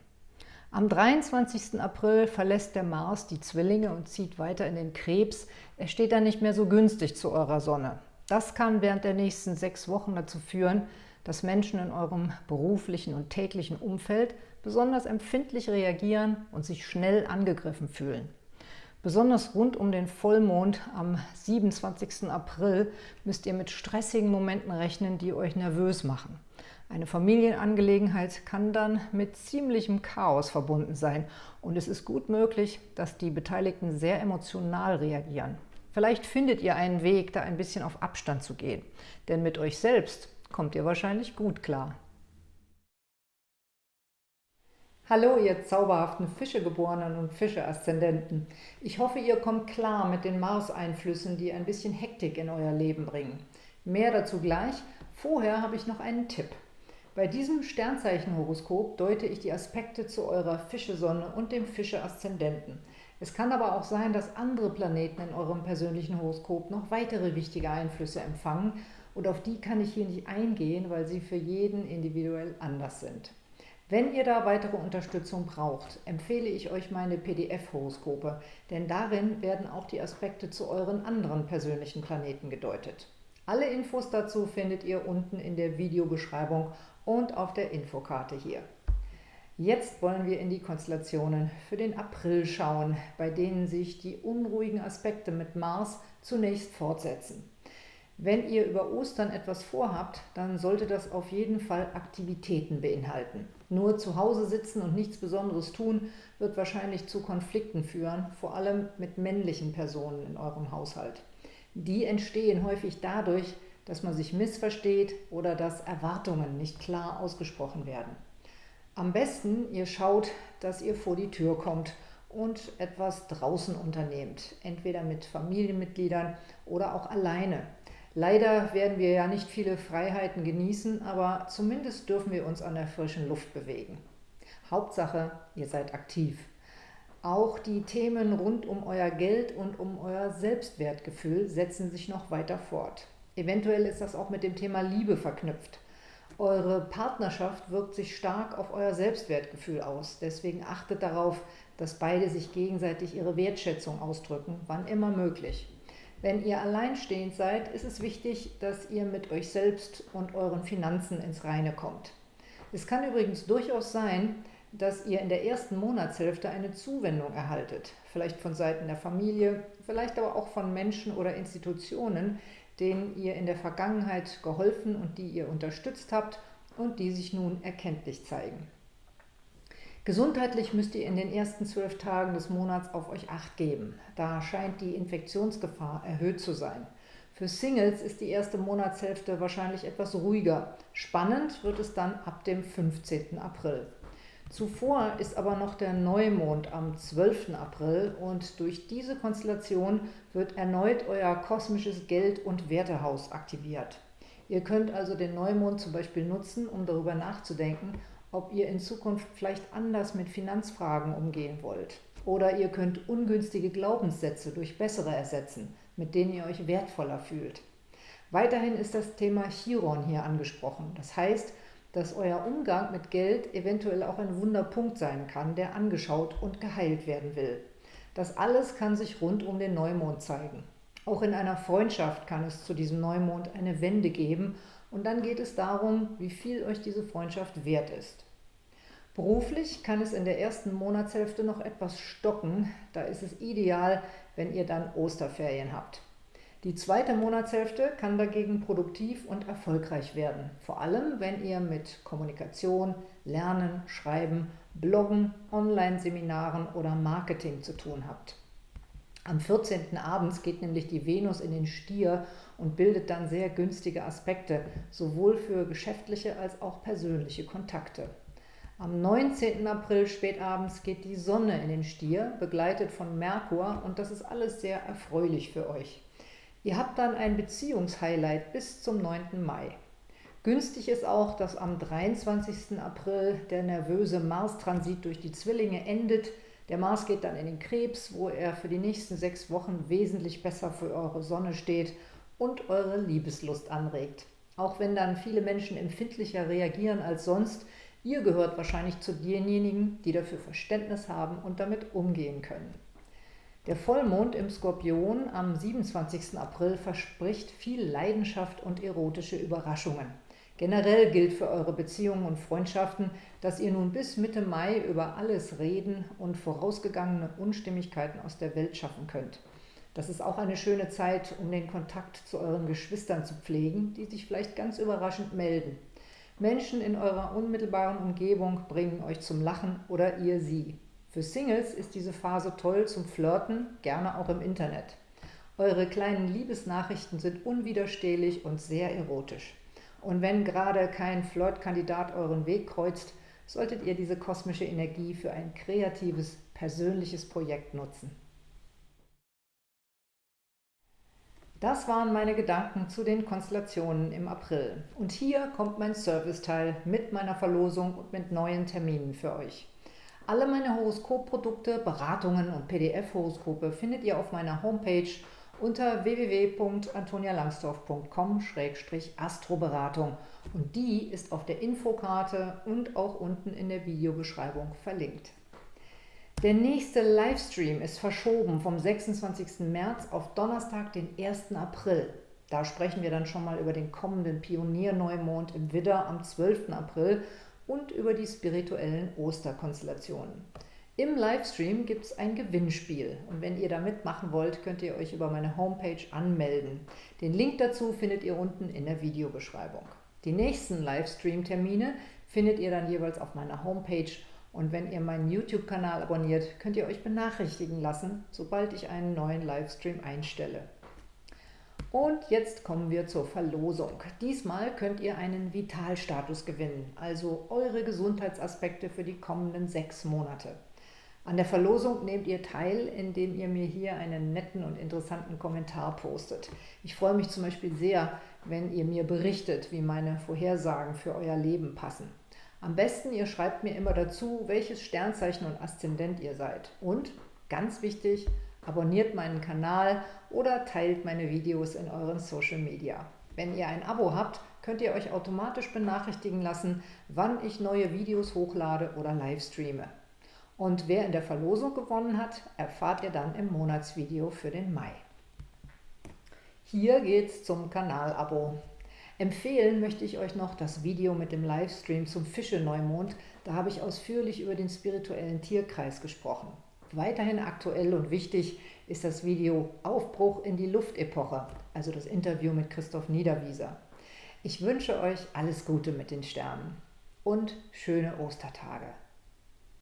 Am 23. April verlässt der Mars die Zwillinge und zieht weiter in den Krebs. Er steht dann nicht mehr so günstig zu eurer Sonne. Das kann während der nächsten sechs Wochen dazu führen, dass Menschen in eurem beruflichen und täglichen Umfeld besonders empfindlich reagieren und sich schnell angegriffen fühlen. Besonders rund um den Vollmond am 27. April müsst ihr mit stressigen Momenten rechnen, die euch nervös machen. Eine Familienangelegenheit kann dann mit ziemlichem Chaos verbunden sein und es ist gut möglich, dass die Beteiligten sehr emotional reagieren. Vielleicht findet ihr einen Weg, da ein bisschen auf Abstand zu gehen, denn mit euch selbst kommt ihr wahrscheinlich gut klar. Hallo, ihr zauberhaften Fischegeborenen und Fische-Aszendenten. Ich hoffe, ihr kommt klar mit den Mars-Einflüssen, die ein bisschen Hektik in euer Leben bringen. Mehr dazu gleich. Vorher habe ich noch einen Tipp. Bei diesem Sternzeichenhoroskop deute ich die Aspekte zu eurer Fische-Sonne und dem Fische-Aszendenten. Es kann aber auch sein, dass andere Planeten in eurem persönlichen Horoskop noch weitere wichtige Einflüsse empfangen und auf die kann ich hier nicht eingehen, weil sie für jeden individuell anders sind. Wenn ihr da weitere Unterstützung braucht, empfehle ich euch meine PDF-Horoskope, denn darin werden auch die Aspekte zu euren anderen persönlichen Planeten gedeutet. Alle Infos dazu findet ihr unten in der Videobeschreibung und auf der Infokarte hier. Jetzt wollen wir in die Konstellationen für den April schauen, bei denen sich die unruhigen Aspekte mit Mars zunächst fortsetzen. Wenn ihr über Ostern etwas vorhabt, dann sollte das auf jeden Fall Aktivitäten beinhalten. Nur zu Hause sitzen und nichts Besonderes tun, wird wahrscheinlich zu Konflikten führen, vor allem mit männlichen Personen in eurem Haushalt. Die entstehen häufig dadurch, dass man sich missversteht oder dass Erwartungen nicht klar ausgesprochen werden. Am besten, ihr schaut, dass ihr vor die Tür kommt und etwas draußen unternehmt, entweder mit Familienmitgliedern oder auch alleine. Leider werden wir ja nicht viele Freiheiten genießen, aber zumindest dürfen wir uns an der frischen Luft bewegen. Hauptsache, ihr seid aktiv. Auch die Themen rund um euer Geld und um euer Selbstwertgefühl setzen sich noch weiter fort. Eventuell ist das auch mit dem Thema Liebe verknüpft. Eure Partnerschaft wirkt sich stark auf euer Selbstwertgefühl aus. Deswegen achtet darauf, dass beide sich gegenseitig ihre Wertschätzung ausdrücken, wann immer möglich. Wenn ihr alleinstehend seid, ist es wichtig, dass ihr mit euch selbst und euren Finanzen ins Reine kommt. Es kann übrigens durchaus sein, dass ihr in der ersten Monatshälfte eine Zuwendung erhaltet, vielleicht von Seiten der Familie, vielleicht aber auch von Menschen oder Institutionen, denen ihr in der Vergangenheit geholfen und die ihr unterstützt habt und die sich nun erkenntlich zeigen. Gesundheitlich müsst ihr in den ersten zwölf Tagen des Monats auf euch Acht geben. Da scheint die Infektionsgefahr erhöht zu sein. Für Singles ist die erste Monatshälfte wahrscheinlich etwas ruhiger. Spannend wird es dann ab dem 15. April. Zuvor ist aber noch der Neumond am 12. April und durch diese Konstellation wird erneut euer kosmisches Geld- und Wertehaus aktiviert. Ihr könnt also den Neumond zum Beispiel nutzen, um darüber nachzudenken, ob ihr in Zukunft vielleicht anders mit Finanzfragen umgehen wollt. Oder ihr könnt ungünstige Glaubenssätze durch bessere ersetzen, mit denen ihr euch wertvoller fühlt. Weiterhin ist das Thema Chiron hier angesprochen. Das heißt, dass euer Umgang mit Geld eventuell auch ein Wunderpunkt sein kann, der angeschaut und geheilt werden will. Das alles kann sich rund um den Neumond zeigen. Auch in einer Freundschaft kann es zu diesem Neumond eine Wende geben und dann geht es darum, wie viel euch diese Freundschaft wert ist. Beruflich kann es in der ersten Monatshälfte noch etwas stocken. Da ist es ideal, wenn ihr dann Osterferien habt. Die zweite Monatshälfte kann dagegen produktiv und erfolgreich werden. Vor allem, wenn ihr mit Kommunikation, Lernen, Schreiben, Bloggen, Online-Seminaren oder Marketing zu tun habt. Am 14. abends geht nämlich die Venus in den Stier und bildet dann sehr günstige Aspekte, sowohl für geschäftliche als auch persönliche Kontakte. Am 19. April spätabends geht die Sonne in den Stier, begleitet von Merkur und das ist alles sehr erfreulich für euch. Ihr habt dann ein Beziehungshighlight bis zum 9. Mai. Günstig ist auch, dass am 23. April der nervöse Mars-Transit durch die Zwillinge endet, der Mars geht dann in den Krebs, wo er für die nächsten sechs Wochen wesentlich besser für eure Sonne steht und eure Liebeslust anregt. Auch wenn dann viele Menschen empfindlicher reagieren als sonst, ihr gehört wahrscheinlich zu denjenigen, die dafür Verständnis haben und damit umgehen können. Der Vollmond im Skorpion am 27. April verspricht viel Leidenschaft und erotische Überraschungen. Generell gilt für eure Beziehungen und Freundschaften, dass ihr nun bis Mitte Mai über alles reden und vorausgegangene Unstimmigkeiten aus der Welt schaffen könnt. Das ist auch eine schöne Zeit, um den Kontakt zu euren Geschwistern zu pflegen, die sich vielleicht ganz überraschend melden. Menschen in eurer unmittelbaren Umgebung bringen euch zum Lachen oder ihr sie. Für Singles ist diese Phase toll zum Flirten, gerne auch im Internet. Eure kleinen Liebesnachrichten sind unwiderstehlich und sehr erotisch. Und wenn gerade kein Flirtkandidat euren Weg kreuzt, solltet ihr diese kosmische Energie für ein kreatives, persönliches Projekt nutzen. Das waren meine Gedanken zu den Konstellationen im April. Und hier kommt mein Serviceteil mit meiner Verlosung und mit neuen Terminen für euch. Alle meine Horoskopprodukte, Beratungen und PDF-Horoskope findet ihr auf meiner Homepage unter www.antonialangsdorf.com-astroberatung und die ist auf der Infokarte und auch unten in der Videobeschreibung verlinkt. Der nächste Livestream ist verschoben vom 26. März auf Donnerstag, den 1. April. Da sprechen wir dann schon mal über den kommenden Pionierneumond im Widder am 12. April und über die spirituellen Osterkonstellationen. Im Livestream gibt es ein Gewinnspiel und wenn ihr da mitmachen wollt, könnt ihr euch über meine Homepage anmelden. Den Link dazu findet ihr unten in der Videobeschreibung. Die nächsten Livestream-Termine findet ihr dann jeweils auf meiner Homepage und wenn ihr meinen YouTube-Kanal abonniert, könnt ihr euch benachrichtigen lassen, sobald ich einen neuen Livestream einstelle. Und jetzt kommen wir zur Verlosung. Diesmal könnt ihr einen Vitalstatus gewinnen, also eure Gesundheitsaspekte für die kommenden sechs Monate. An der Verlosung nehmt ihr teil, indem ihr mir hier einen netten und interessanten Kommentar postet. Ich freue mich zum Beispiel sehr, wenn ihr mir berichtet, wie meine Vorhersagen für euer Leben passen. Am besten, ihr schreibt mir immer dazu, welches Sternzeichen und Aszendent ihr seid. Und, ganz wichtig, abonniert meinen Kanal oder teilt meine Videos in euren Social Media. Wenn ihr ein Abo habt, könnt ihr euch automatisch benachrichtigen lassen, wann ich neue Videos hochlade oder live streame. Und wer in der Verlosung gewonnen hat, erfahrt ihr dann im Monatsvideo für den Mai. Hier geht's zum Kanalabo. Empfehlen möchte ich euch noch das Video mit dem Livestream zum Fische-Neumond. Da habe ich ausführlich über den spirituellen Tierkreis gesprochen. Weiterhin aktuell und wichtig ist das Video Aufbruch in die Luftepoche, also das Interview mit Christoph Niederwieser. Ich wünsche euch alles Gute mit den Sternen und schöne Ostertage.